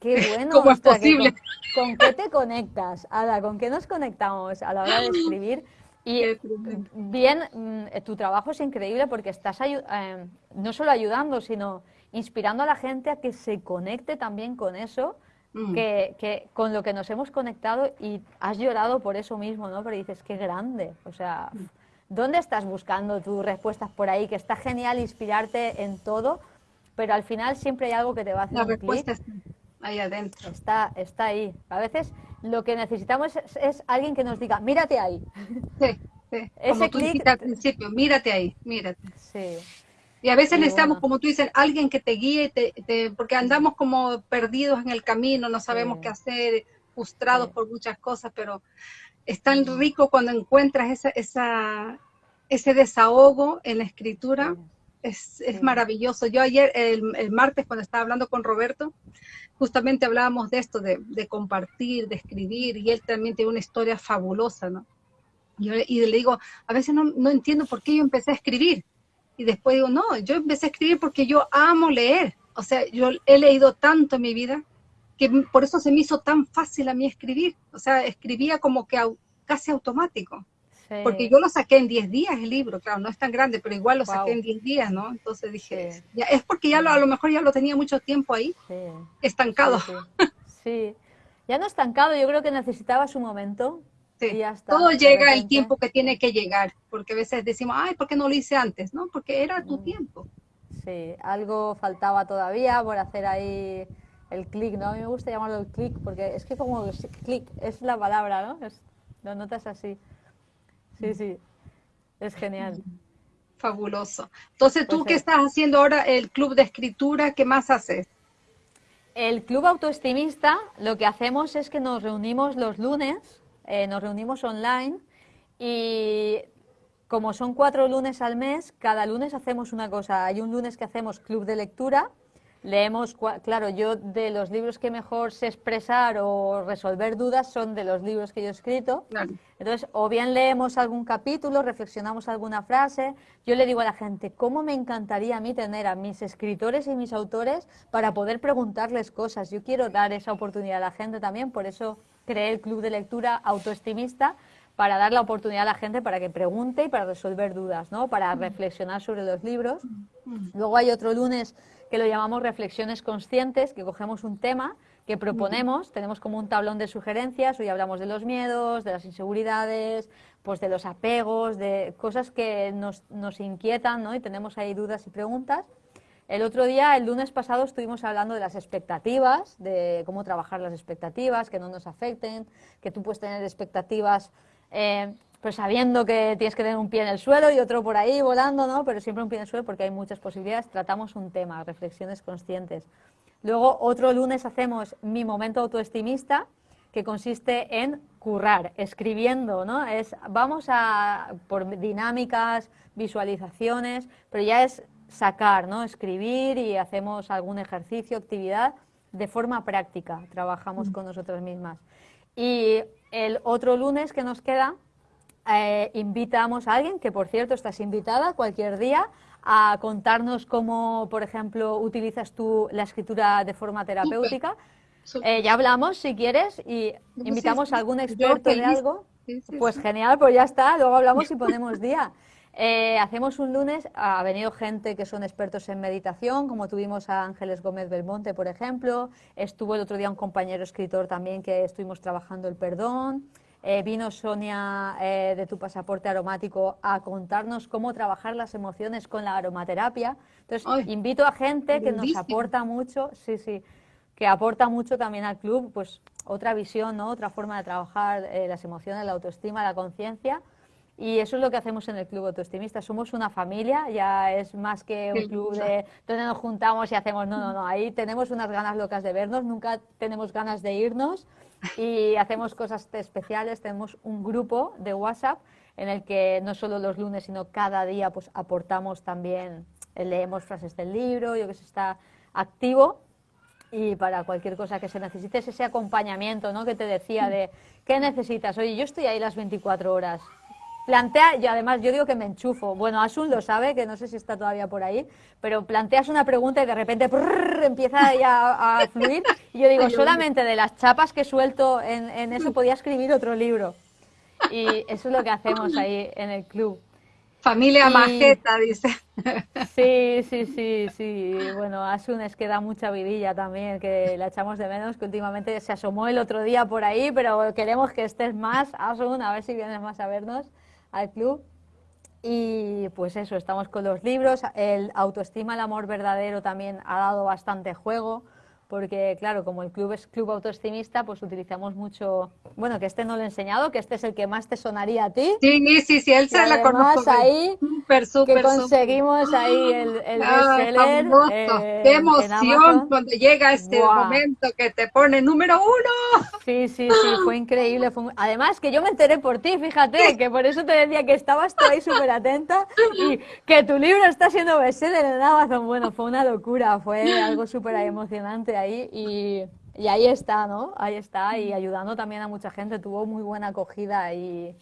qué [laughs] bueno. ¿Cómo es posible? con, qué te conectas, Ada? ¿Con qué nos conectamos a la hora de escribir? Y bien, mm, tu trabajo es increíble porque estás eh, no solo ayudando, sino inspirando a la gente a que se conecte también con eso, mm. que, con lo que nos hemos conectado y has llorado por eso mismo, ¿no? Pero dices, qué grande. O sea, ¿dónde estás buscando tus respuestas por ahí? Que está genial inspirarte en todo, pero al final siempre hay algo que te va a hacer La respuesta está ahí adentro. Está, está ahí. A veces lo que necesitamos es, alguien que nos diga, mírate ahí. [laughs] Sí, sí. Ese como al principio, mírate ahí, mírate. Sí. Y a veces necesitamos, como tú dices, alguien que te guíe, te, porque andamos como perdidos en el camino, no sabemos qué hacer, frustrados por muchas cosas, pero es tan rico cuando encuentras esa, esa, ese desahogo en la escritura. Es, es maravilloso. Yo ayer, el, el, martes, cuando estaba hablando con Roberto, justamente hablábamos de esto, de, compartir, de escribir, y él también tiene una historia fabulosa, ¿no? Y, le digo, a veces no, no, entiendo por qué yo empecé a escribir. Y después digo, no, yo empecé a escribir porque yo amo leer. O sea, yo he leído tanto en mi vida que por eso se me hizo tan fácil a mí escribir. O sea, escribía como que casi automático. Porque yo lo saqué en 10 días el libro, claro, no es tan grande, pero igual lo saqué en 10 días, ¿no? Entonces dije, ya, es porque ya lo, a lo mejor ya lo tenía mucho tiempo ahí, estancado. Sí, ya no estancado, yo creo que necesitaba su momento. Sí. Ya está, Todo llega el tiempo que tiene que llegar, porque a veces decimos, ay, ¿por qué no lo hice antes? ¿No? Porque era tu mm. tiempo. Sí, algo faltaba todavía por hacer ahí el clic, ¿no? A mí me gusta llamarlo el clic, porque es que como clic es la palabra, ¿no? Es, lo notas así. Sí, sí, es genial. Fabuloso. Entonces, ¿tú pues qué estás haciendo ahora el club de escritura? ¿Qué más haces? El club autoestimista lo que hacemos es que nos reunimos los lunes, eh, nos reunimos online y como son cuatro lunes al mes, cada lunes hacemos una cosa. Hay un lunes que hacemos club de lectura, leemos, claro, yo de los libros que mejor sé expresar o resolver dudas son de los libros que yo he escrito. Entonces, o bien leemos algún capítulo, reflexionamos alguna frase. Yo le digo a la gente, ¿cómo me encantaría a mí tener a mis escritores y mis autores para poder preguntarles cosas? Yo quiero dar esa oportunidad a la gente también, por eso creé el club de lectura autoestimista para dar la oportunidad a la gente para que pregunte y para resolver dudas, ¿no? Para reflexionar sobre los libros. Luego hay otro lunes que lo llamamos reflexiones conscientes, que cogemos un tema que proponemos, tenemos como un tablón de sugerencias, hoy hablamos de los miedos, de las inseguridades, pues de los apegos, de cosas que nos, nos inquietan, ¿no? Y tenemos ahí dudas y preguntas. El otro día, el lunes pasado, estuvimos hablando de las expectativas, de cómo trabajar las expectativas, que no nos afecten, que tú puedes tener expectativas eh, pues sabiendo que tienes que tener un pie en el suelo y otro por ahí volando, ¿no? Pero siempre un pie en el suelo porque hay muchas posibilidades. Tratamos un tema, reflexiones conscientes. Luego, otro lunes hacemos mi momento autoestimista, que consiste en currar, escribiendo, ¿no? Es, vamos a por dinámicas, visualizaciones, pero ya es sacar, ¿no? Escribir y hacemos algún ejercicio, actividad de forma práctica, trabajamos mm. con nosotras mismas. Y el otro lunes que nos queda eh, invitamos a alguien, que por cierto estás invitada cualquier día, a contarnos cómo, por ejemplo, utilizas tú la escritura de forma terapéutica. Eh, ya hablamos, si quieres, y invitamos a algún experto de algo. pues genial, pues ya está, luego hablamos y [laughs] ponemos día. Eh, hacemos un lunes, ha venido gente que son expertos en meditación, como tuvimos a Ángeles Gómez Belmonte, por ejemplo. Estuvo el otro día un compañero escritor también que estuvimos trabajando el perdón. Eh, vino Sonia eh, de Tu Pasaporte Aromático a contarnos cómo trabajar las emociones con la aromaterapia. Entonces, invito a gente que nos aporta mucho, sí, sí, que aporta mucho también al club, pues otra visión, ¿no? otra forma de trabajar eh, las emociones, la autoestima, la conciencia. Y eso es lo que hacemos en el Club Autoestimista. Somos una familia, ya es más que un club de donde nos juntamos y hacemos, no, no, no, ahí tenemos unas ganas locas de vernos, nunca tenemos ganas de irnos [laughs] y hacemos cosas especiales. Tenemos un grupo de WhatsApp en el que no solo los lunes, sino cada día pues aportamos también, leemos frases del libro, yo que sé, está activo y para cualquier cosa que se necesite, ese acompañamiento ¿no? que te decía de qué necesitas. Oye, yo estoy ahí las 24 horas. Plantea, y además yo digo que me enchufo. Bueno, Asun lo sabe, que no sé si está todavía por ahí, pero planteas una pregunta y de repente empieza ya a, fluir. Y yo digo, solamente de las chapas que suelto en, en eso podía escribir otro libro. Y eso es lo que hacemos ahí en el club. Familia majeta, dice. Sí, sí, sí, sí. Bueno, Asun es que da mucha vidilla también, que la echamos de menos, que últimamente se asomó el otro día por ahí, pero queremos que estés más, Asun, a ver si vienes más a vernos al club. Y pues eso, estamos con los libros. El autoestima, el amor verdadero también ha dado bastante juego porque claro, como el club es club autoestimista, pues utilizamos mucho, bueno, que este no lo he enseñado, que este es el que más te sonaría a ti. Sí, sí, sí, él se la conoce. ahí, super, super, que conseguimos ahí el, el ah, bestseller. Eh, ¡Qué emoción cuando llega este momento que te pone número uno! Sí, sí, sí, fue increíble. Además que yo me enteré por ti, fíjate, que por eso te decía que estabas tú ahí súper atenta y que tu libro está siendo bestseller en Amazon. Bueno, fue una locura, fue algo súper emocionante ahí y, ahí está, ¿no? Ahí está y ayudando también a mucha gente, tuvo muy buena acogida y,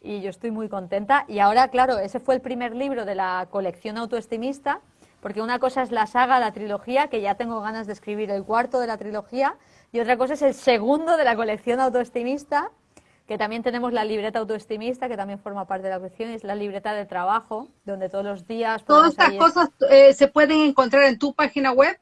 y yo estoy muy contenta. Y ahora, claro, ese fue el primer libro de la colección autoestimista, porque una cosa es la saga, la trilogía, que ya tengo ganas de escribir el cuarto de la trilogía, y otra cosa es el segundo de la colección autoestimista, que también tenemos la libreta autoestimista, que también forma parte de la colección, es la libreta de trabajo, donde todos los días... Todas estas cosas eh, se pueden encontrar en tu página web.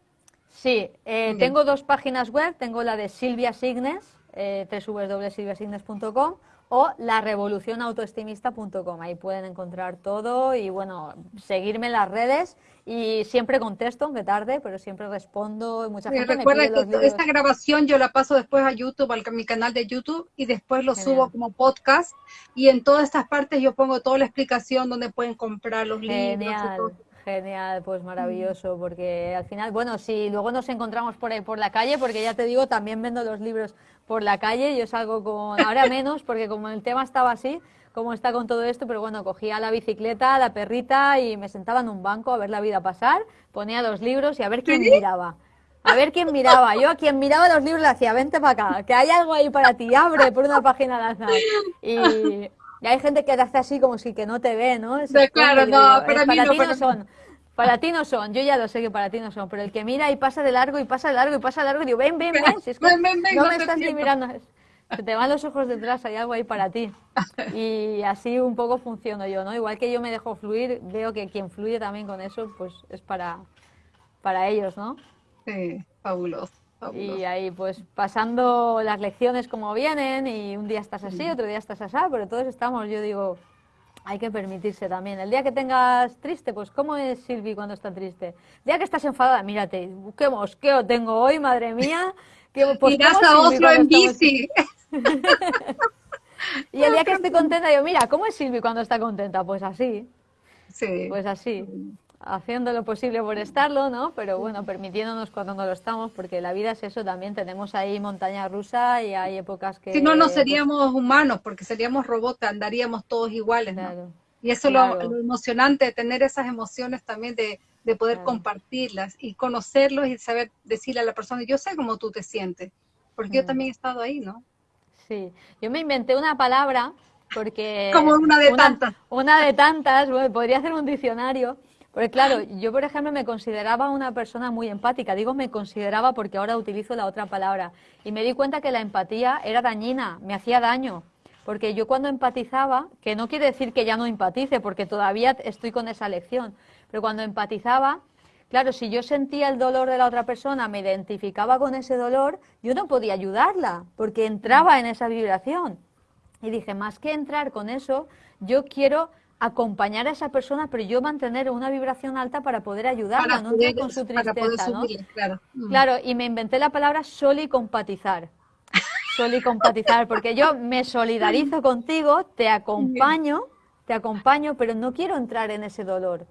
Sí, eh, tengo dos páginas web, tengo la de Silvia Signes, eh, www.silviasignes.com o la revolucionautoestimista.com. Ahí pueden encontrar todo y bueno, seguirme en las redes. Y siempre contesto, aunque tarde, pero siempre respondo. Mucha gente recuerda que esta grabación yo la paso después a YouTube, a mi canal de YouTube y después lo subo como podcast. Y en todas estas partes yo pongo toda la explicación donde pueden comprar los libros. Genial, pues maravilloso, porque al final, bueno, si luego nos encontramos por ahí por la calle, porque ya te digo, también vendo los libros por la calle, yo salgo con, ahora [laughs] menos, porque como el tema estaba así, como está con todo esto, pero bueno, cogía la bicicleta, la perrita y me sentaba en un banco a ver la vida pasar, ponía los libros y a ver quién miraba. A ver quién miraba. Yo a quien miraba los libros le decía, vente para acá, que hay algo ahí para ti, abre por una página al azar. Y y hay gente que te hace así como si que no te ve, ¿no? claro, no, para, mí ti no son. Para ti no son, yo ya lo sé que para ti no son, pero el que mira y pasa de largo y pasa de largo y pasa de largo y digo, ven, ven, ven, si es que no me estás ni mirando. Se te van los ojos detrás, hay algo ahí para ti. [laughs] Y así un poco funciono yo, ¿no? Igual que yo me dejo fluir, veo que quien fluye también con eso, pues es para, para ellos, ¿no? Sí, fabuloso. Y ahí pues pasando las lecciones como vienen y un día estás así, otro día estás así, pero todos estamos, yo digo, hay que permitirse también. El día que tengas triste, pues ¿cómo es Silvi cuando está triste? El día que estás enfadada, mírate, qué mosqueo tengo hoy, madre mía. Que, pues, a en bici. [laughs] y el día que estoy contenta, digo, mira, ¿cómo es Silvi cuando está contenta? Pues así. Sí. Pues así haciendo lo posible por estarlo, ¿no? Pero bueno, permitiéndonos cuando no lo estamos, porque la vida es eso también, tenemos ahí montaña rusa y hay épocas que... Si no, no seríamos humanos, porque seríamos robots, andaríamos todos iguales, ¿no? Y eso es lo, emocionante de tener esas emociones también, de, de poder compartirlas y conocerlos y saber decirle a la persona, yo sé cómo tú te sientes, porque yo también he estado ahí, ¿no? Sí, yo me inventé una palabra porque... [laughs] Como una de tantas. Una de tantas, bueno, podría hacer un diccionario, porque claro, yo por ejemplo me consideraba una persona muy empática, digo me consideraba porque ahora utilizo la otra palabra, y me di cuenta que la empatía era dañina, me hacía daño, porque yo cuando empatizaba, que no quiere decir que ya no empatice, porque todavía estoy con esa lección, pero cuando empatizaba, claro, si yo sentía el dolor de la otra persona, me identificaba con ese dolor, yo no podía ayudarla, porque entraba en esa vibración. Y dije, más que entrar con eso, yo quiero acompañar a esa persona, pero yo mantener una vibración alta para poder ayudarla, no con su tristeza, ¿no? Claro. Mm. claro, y me inventé la palabra solicompatizar. [laughs] Solicompatizar, porque yo me solidarizo contigo, te acompaño, te acompaño, pero no quiero entrar en ese dolor.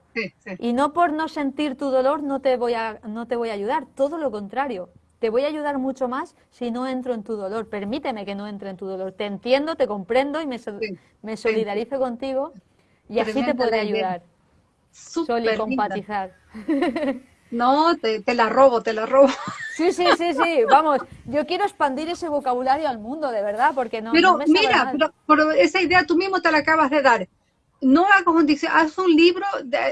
Y no por no sentir tu dolor no te, voy a, no te voy a ayudar, todo lo contrario. Te voy a ayudar mucho más si no entro en tu dolor. Permíteme que no entre en tu dolor. Te entiendo, te comprendo y me, me solidarizo contigo y así te podré ayudar. Súper compatizar. No, te, la robo, te la robo. Sí, sí, sí, sí, vamos, yo quiero expandir ese vocabulario al mundo, de verdad, porque no, pero, mira, pero, esa idea tú mismo te la acabas de dar. No hagas un haz un libro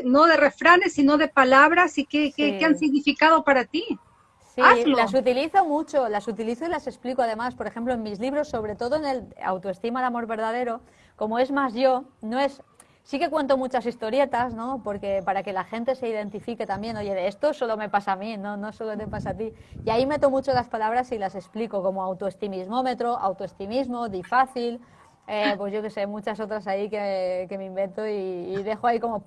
no de refranes, sino de palabras y que, que, han significado para ti. Sí, las utilizo mucho, las utilizo y las explico además, por ejemplo, en mis libros, sobre todo en el Autoestima el Amor Verdadero, como es más yo, no es Sí que cuento muchas historietas, ¿no? Porque para que la gente se identifique también, oye, de esto solo me pasa a mí, no, no solo te pasa a ti. Y ahí meto mucho las palabras y las explico, como autoestimismómetro, autoestimismo, difácil, eh, pues yo que sé, muchas otras ahí que, me invento y, dejo ahí como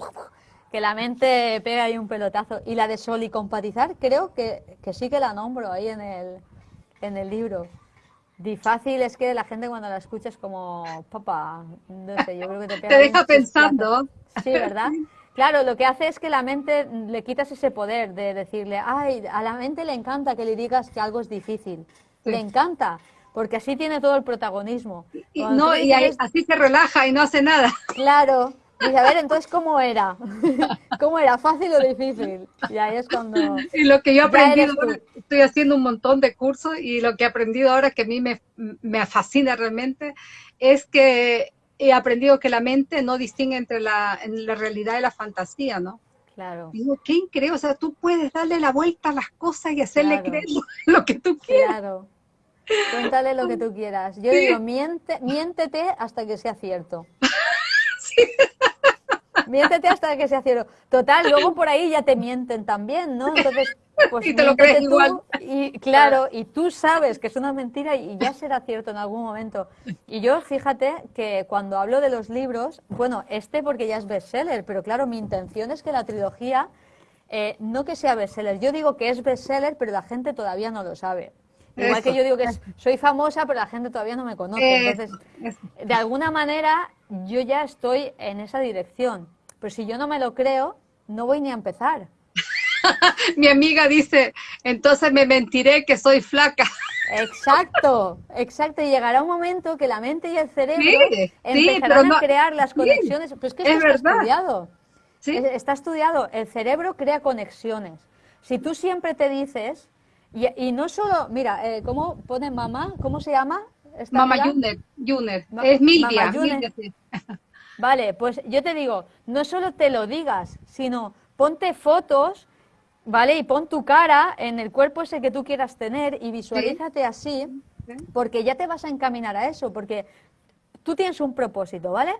que la mente pega ahí un pelotazo. Y la de solicompatizar, creo que, que sí que la nombro ahí en el, en el libro. Difácil es que la gente cuando la escucha es como, papá, no sé, yo creo que te [laughs] Te deja pensando. Sí, ¿verdad? Claro, lo que hace es que la mente le quitas ese poder de decirle, ay, a la mente le encanta que le digas que algo es difícil. Le encanta, porque así tiene todo el protagonismo. Y, no, y así se relaja y no hace nada. Claro, Dice, a ver, entonces, ¿cómo era? [laughs] ¿Cómo era? ¿Fácil o difícil? Y ahí es cuando... Y lo que yo he aprendido, estoy haciendo un montón de cursos y lo que he aprendido ahora que a mí me, me fascina realmente es que he aprendido que la mente no distingue entre la, la realidad y la fantasía, ¿no? Claro. Digo, qué increíble, o sea, tú puedes darle la vuelta a las cosas y hacerle creer [laughs] lo que tú quieras. Claro. Cuéntale lo que tú quieras. Yo digo, miente, miéntete hasta que sea cierto. Sí. [laughs] Miéntete hasta que sea cierto. Total, luego por ahí ya te mienten también, ¿no? Entonces, pues [laughs] y te lo crees igual. Y claro, y tú sabes que es una mentira y ya será cierto en algún momento. Y yo, fíjate que cuando hablo de los libros, bueno, este porque ya es bestseller, pero claro, mi intención es que la trilogía, eh, no que sea bestseller, yo digo que es bestseller, pero la gente todavía no lo sabe. Igual que yo digo que soy famosa, pero la gente todavía no me conoce. Entonces, de alguna manera, yo ya estoy en esa dirección. Pero si yo no me lo creo, no voy ni a empezar. [laughs] Mi amiga dice, entonces me mentiré que soy flaca. Exacto, exacto. Y llegará un momento que la mente y el cerebro empezarán a crear las conexiones. Pues que está estudiado. Está estudiado. El cerebro crea conexiones. Si tú siempre te dices, y, no solo, mira, eh, ¿cómo pone mamá? ¿Cómo se llama? Mamá Juner, es Milvia. Vale, pues yo te digo, no solo te lo digas, sino ponte fotos, ¿vale? Y pon tu cara en el cuerpo ese que tú quieras tener y visualízate así, porque ya te vas a encaminar a eso, porque tú tienes un propósito, ¿vale?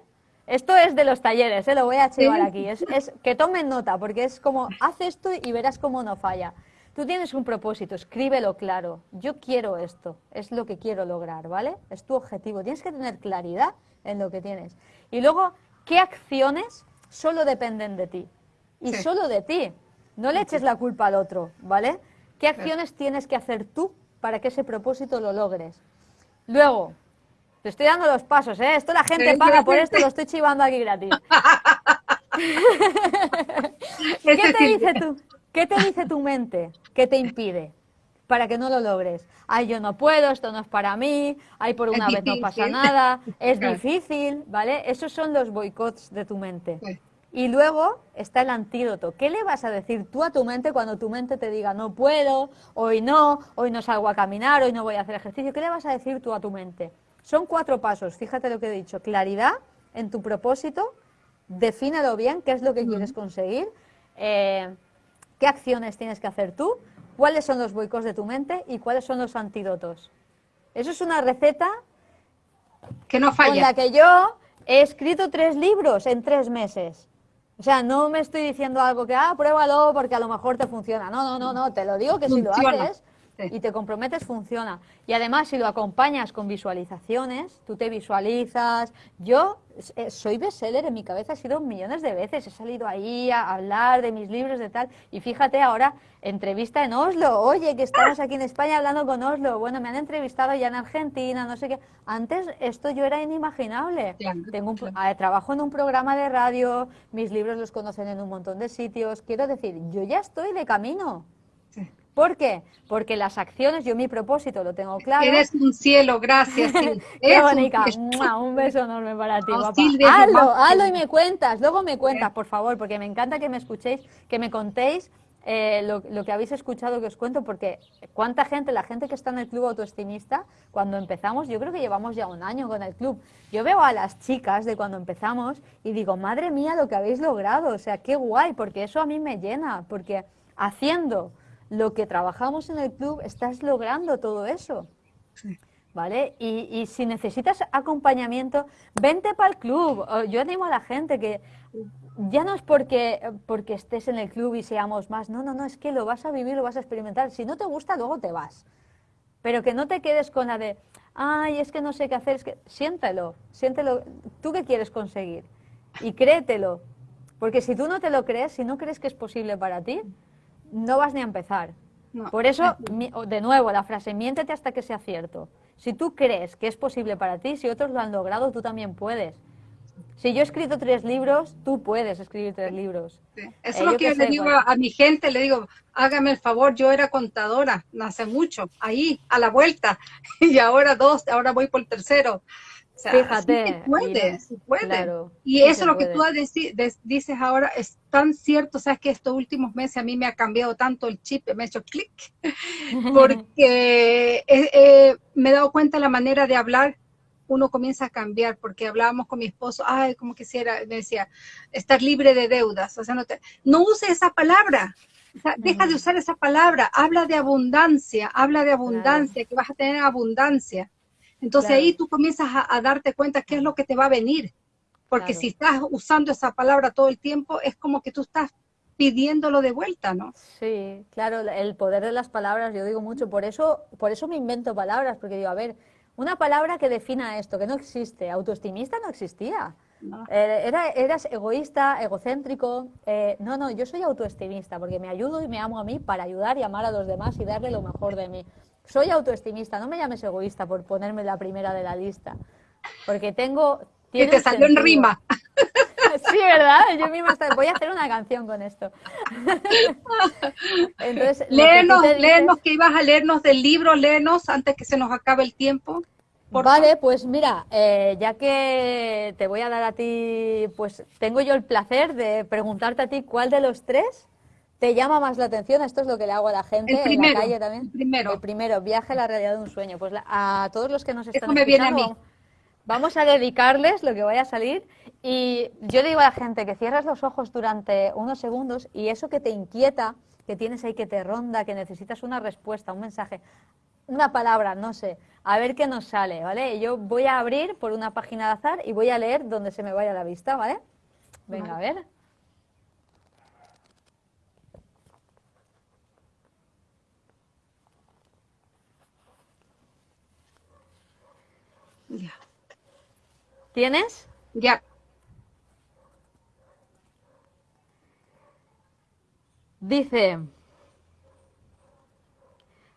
Esto es de los talleres, ¿eh? lo voy a llevar aquí. Es, es, que tomen nota, porque es como, haz esto y verás cómo no falla. Tú tienes un propósito, escríbelo claro. Yo quiero esto, es lo que quiero lograr, ¿vale? Es tu objetivo. Tienes que tener claridad en lo que tienes. Y luego, ¿qué acciones solo dependen de ti? Y solo de ti. No le eches la culpa al otro, ¿vale? ¿Qué acciones tienes que hacer tú para que ese propósito lo logres? Luego, te estoy dando los pasos, ¿eh? Esto la gente paga por esto, lo estoy chivando aquí gratis. [laughs] [laughs] ¿Qué te dice tú? ¿Qué te dice tu mente? ¿Qué te impide? Para que no lo logres. Ay, yo no puedo, esto no es para mí, ay, por una vez no pasa nada, es difícil, ¿vale? Esos son los boicots de tu mente. Y luego está el antídoto. ¿Qué le vas a decir tú a tu mente cuando tu mente te diga no puedo, hoy no, hoy no salgo a caminar, hoy no voy a hacer ejercicio? ¿Qué le vas a decir tú a tu mente? Son cuatro pasos, fíjate lo que he dicho. Claridad en tu propósito, defínelo bien, qué es lo que quieres conseguir. Eh, qué acciones tienes que hacer tú, cuáles son los boicos de tu mente y cuáles son los antídotos. Eso es una receta que no falla. Con la que yo he escrito tres libros en tres meses. O sea, no me estoy diciendo algo que, ah, pruébalo porque a lo mejor te funciona. No, no, no, no, te lo digo que si lo haces, y te comprometes, funciona. Y además, si lo acompañas con visualizaciones, tú te visualizas. Yo eh, soy bestseller en mi cabeza, he sido millones de veces. He salido ahí a hablar de mis libros, de tal. Y fíjate ahora, entrevista en Oslo. Oye, que estamos aquí en España hablando con Oslo. Bueno, me han entrevistado ya en Argentina, no sé qué. Antes esto yo era inimaginable. Tengo un, ah, trabajo en un programa de radio, mis libros los conocen en un montón de sitios. Quiero decir, yo ya estoy de camino. ¿Por qué? Porque las acciones, yo mi propósito lo tengo claro. Eres un cielo, gracias. [laughs] Qué bonita. Un, beso enorme para ti, papá. hazlo, hazlo y me cuentas, luego me cuentas, por favor, porque me encanta que me escuchéis, que me contéis eh, lo, que habéis escuchado que os cuento, porque cuánta gente, la gente que está en el club autoestimista, cuando empezamos, yo creo que llevamos ya un año con el club, yo veo a las chicas de cuando empezamos y digo, madre mía, lo que habéis logrado, o sea, qué guay, porque eso a mí me llena, porque haciendo lo que trabajamos en el club, estás logrando todo eso. ¿Vale? Y, si necesitas acompañamiento, vente para el club. Yo animo a la gente que ya no es porque, porque estés en el club y seamos más, no, no, no, es que lo vas a vivir, lo vas a experimentar. Si no te gusta, luego te vas. Pero que no te quedes con la de, ay, es que no sé qué hacer, es que siéntelo, siéntelo, tú qué quieres conseguir y créetelo. Porque si tú no te lo crees, si no crees que es posible para ti, no vas ni a empezar. Por eso, de nuevo, la frase, miéntete hasta que sea cierto. Si tú crees que es posible para ti, si otros lo han logrado, tú también puedes. Si yo he escrito tres libros, tú puedes escribir tres libros. Eso es lo que yo le digo a, mi gente, le digo, hágame el favor, yo era contadora, no hace mucho, ahí, a la vuelta, [laughs] y ahora dos, ahora voy por el tercero. Fíjate. puede, puede. y eso lo que tú dices ahora es tan cierto, sabes que estos últimos meses a mí me ha cambiado tanto el chip, me ha hecho clic, [laughs] porque eh, eh, me he dado cuenta de la manera de hablar, uno comienza a cambiar, porque hablábamos con mi esposo, ay, como quisiera, me decía, estar libre de deudas, o sea, no, te, no use esa palabra, deja de usar esa palabra, habla de abundancia, habla de abundancia, que vas a tener abundancia. Entonces ahí tú comienzas a, darte cuenta qué es lo que te va a venir. Porque si estás usando esa palabra todo el tiempo, es como que tú estás pidiéndolo de vuelta, ¿no? Sí, claro, el poder de las palabras, yo digo mucho, por eso, por eso me invento palabras, porque digo, a ver, una palabra que defina esto, que no existe, autoestimista no existía. Eh, era, eras egoísta, egocéntrico. Eh, no, no, yo soy autoestimista porque me ayudo y me amo a mí para ayudar y amar a los demás y darle lo mejor de mí. Soy autoestimista, no me llames egoísta por ponerme la primera de la lista. Porque tengo... Que te salió en rima. [laughs] Sí, ¿verdad? Yo misma voy a hacer una canción con esto. [laughs] Entonces, léenos, que ibas a leernos del libro, léenos antes que se nos acabe el tiempo. Vale, pues mira, eh, ya que te voy a dar a ti, pues tengo yo el placer de preguntarte a ti cuál de los tres te llama más la atención? Esto es lo que le hago a la gente en la calle también. El primero. El primero, viaje a la realidad de un sueño. Pues a todos los que nos están escuchando, vamos a dedicarles lo que vaya a salir. Y yo digo a la gente que cierres los ojos durante unos segundos y eso que te inquieta, que tienes ahí que te ronda, que necesitas una respuesta, un mensaje, una palabra, no sé, a ver qué nos sale, ¿vale? Yo voy a abrir por una página de azar y voy a leer donde se me vaya la vista, ¿vale? Venga, a ver. ¿Tienes? Ya. Dice,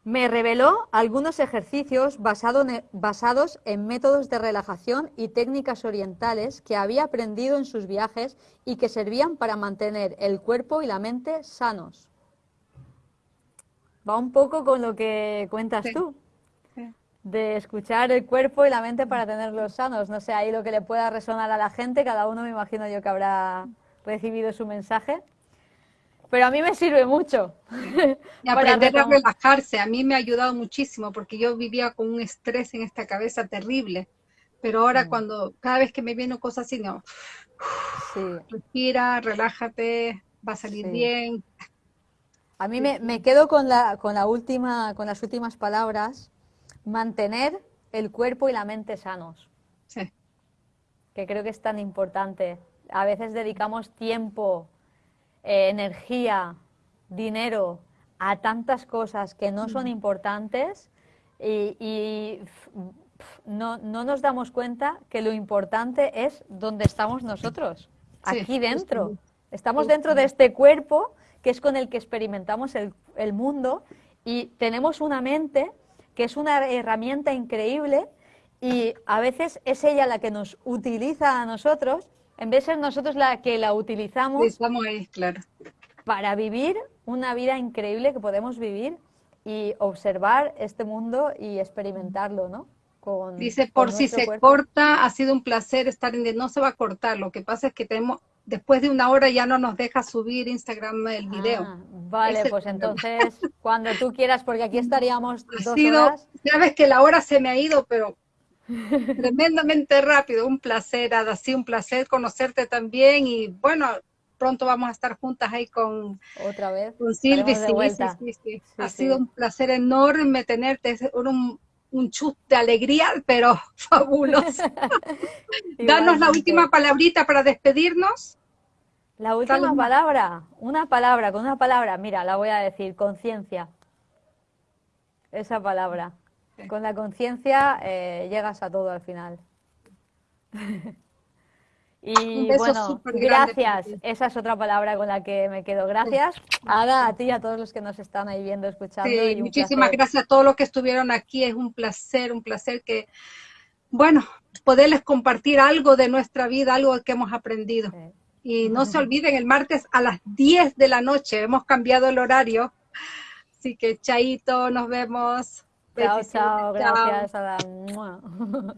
me reveló algunos ejercicios basados en métodos de relajación y técnicas orientales que había aprendido en sus viajes y que servían para mantener el cuerpo y la mente sanos. Va un poco con lo que cuentas tú de escuchar el cuerpo y la mente para tenerlos sanos. No sé, ahí lo que le pueda resonar a la gente, cada uno me imagino yo que habrá recibido su mensaje. Pero a mí me sirve mucho. [laughs] Y aprender a relajarse, a mí me ha ayudado muchísimo porque yo vivía con un estrés en esta cabeza terrible. Pero ahora mm. cuando, cada vez que me vienen cosas así, no, [sighs] respira, relájate, va a salir bien. A mí me, me, quedo con la, con la última, con las últimas palabras mantener el cuerpo y la mente sanos. Sí. Que creo que es tan importante. A veces dedicamos tiempo, eh, energía, dinero a tantas cosas que no son importantes y, no, nos damos cuenta que lo importante es donde estamos nosotros, aquí dentro. Estamos dentro de este cuerpo que es con el que experimentamos el, el mundo y tenemos una mente que es una herramienta increíble y a veces es ella la que nos utiliza a nosotros, en vez de ser nosotros la que la utilizamos claro. para vivir una vida increíble que podemos vivir y observar este mundo y experimentarlo, ¿no? Con, Dice, por si se corta, ha sido un placer estar en... No se va a cortar, lo que pasa es que tenemos, después de una hora ya no nos deja subir Instagram el video. Ah, vale, pues [laughs] entonces, cuando tú quieras, porque aquí estaríamos dos horas. Sabes que la hora se me ha ido, pero tremendamente rápido, un placer, Ada, sí, un placer conocerte también y bueno, pronto vamos a estar juntas ahí con, ¿Otra vez? con Silvi. Sí, sí, ha sido un placer enorme tenerte, es un, un chute de alegría, pero [laughs] fabuloso. [laughs] Danos la última palabrita para despedirnos. La última palabra, una palabra, con una palabra, mira, la voy a decir, conciencia. Esa palabra. Con la conciencia eh, llegas a todo al final. [laughs] Y bueno, gracias. Esa es otra palabra con la que me quedo. Gracias, Ada, a ti y a todos los que nos están ahí viendo, escuchando. muchísimas gracias a todos los que estuvieron aquí. Es un placer, un placer que, bueno, poderles compartir algo de nuestra vida, algo que hemos aprendido. Y no [laughs] se olviden, el martes a las 10 de la noche hemos cambiado el horario. Así que, chaito, nos vemos. Chao, chao, gracias, Ada. [laughs]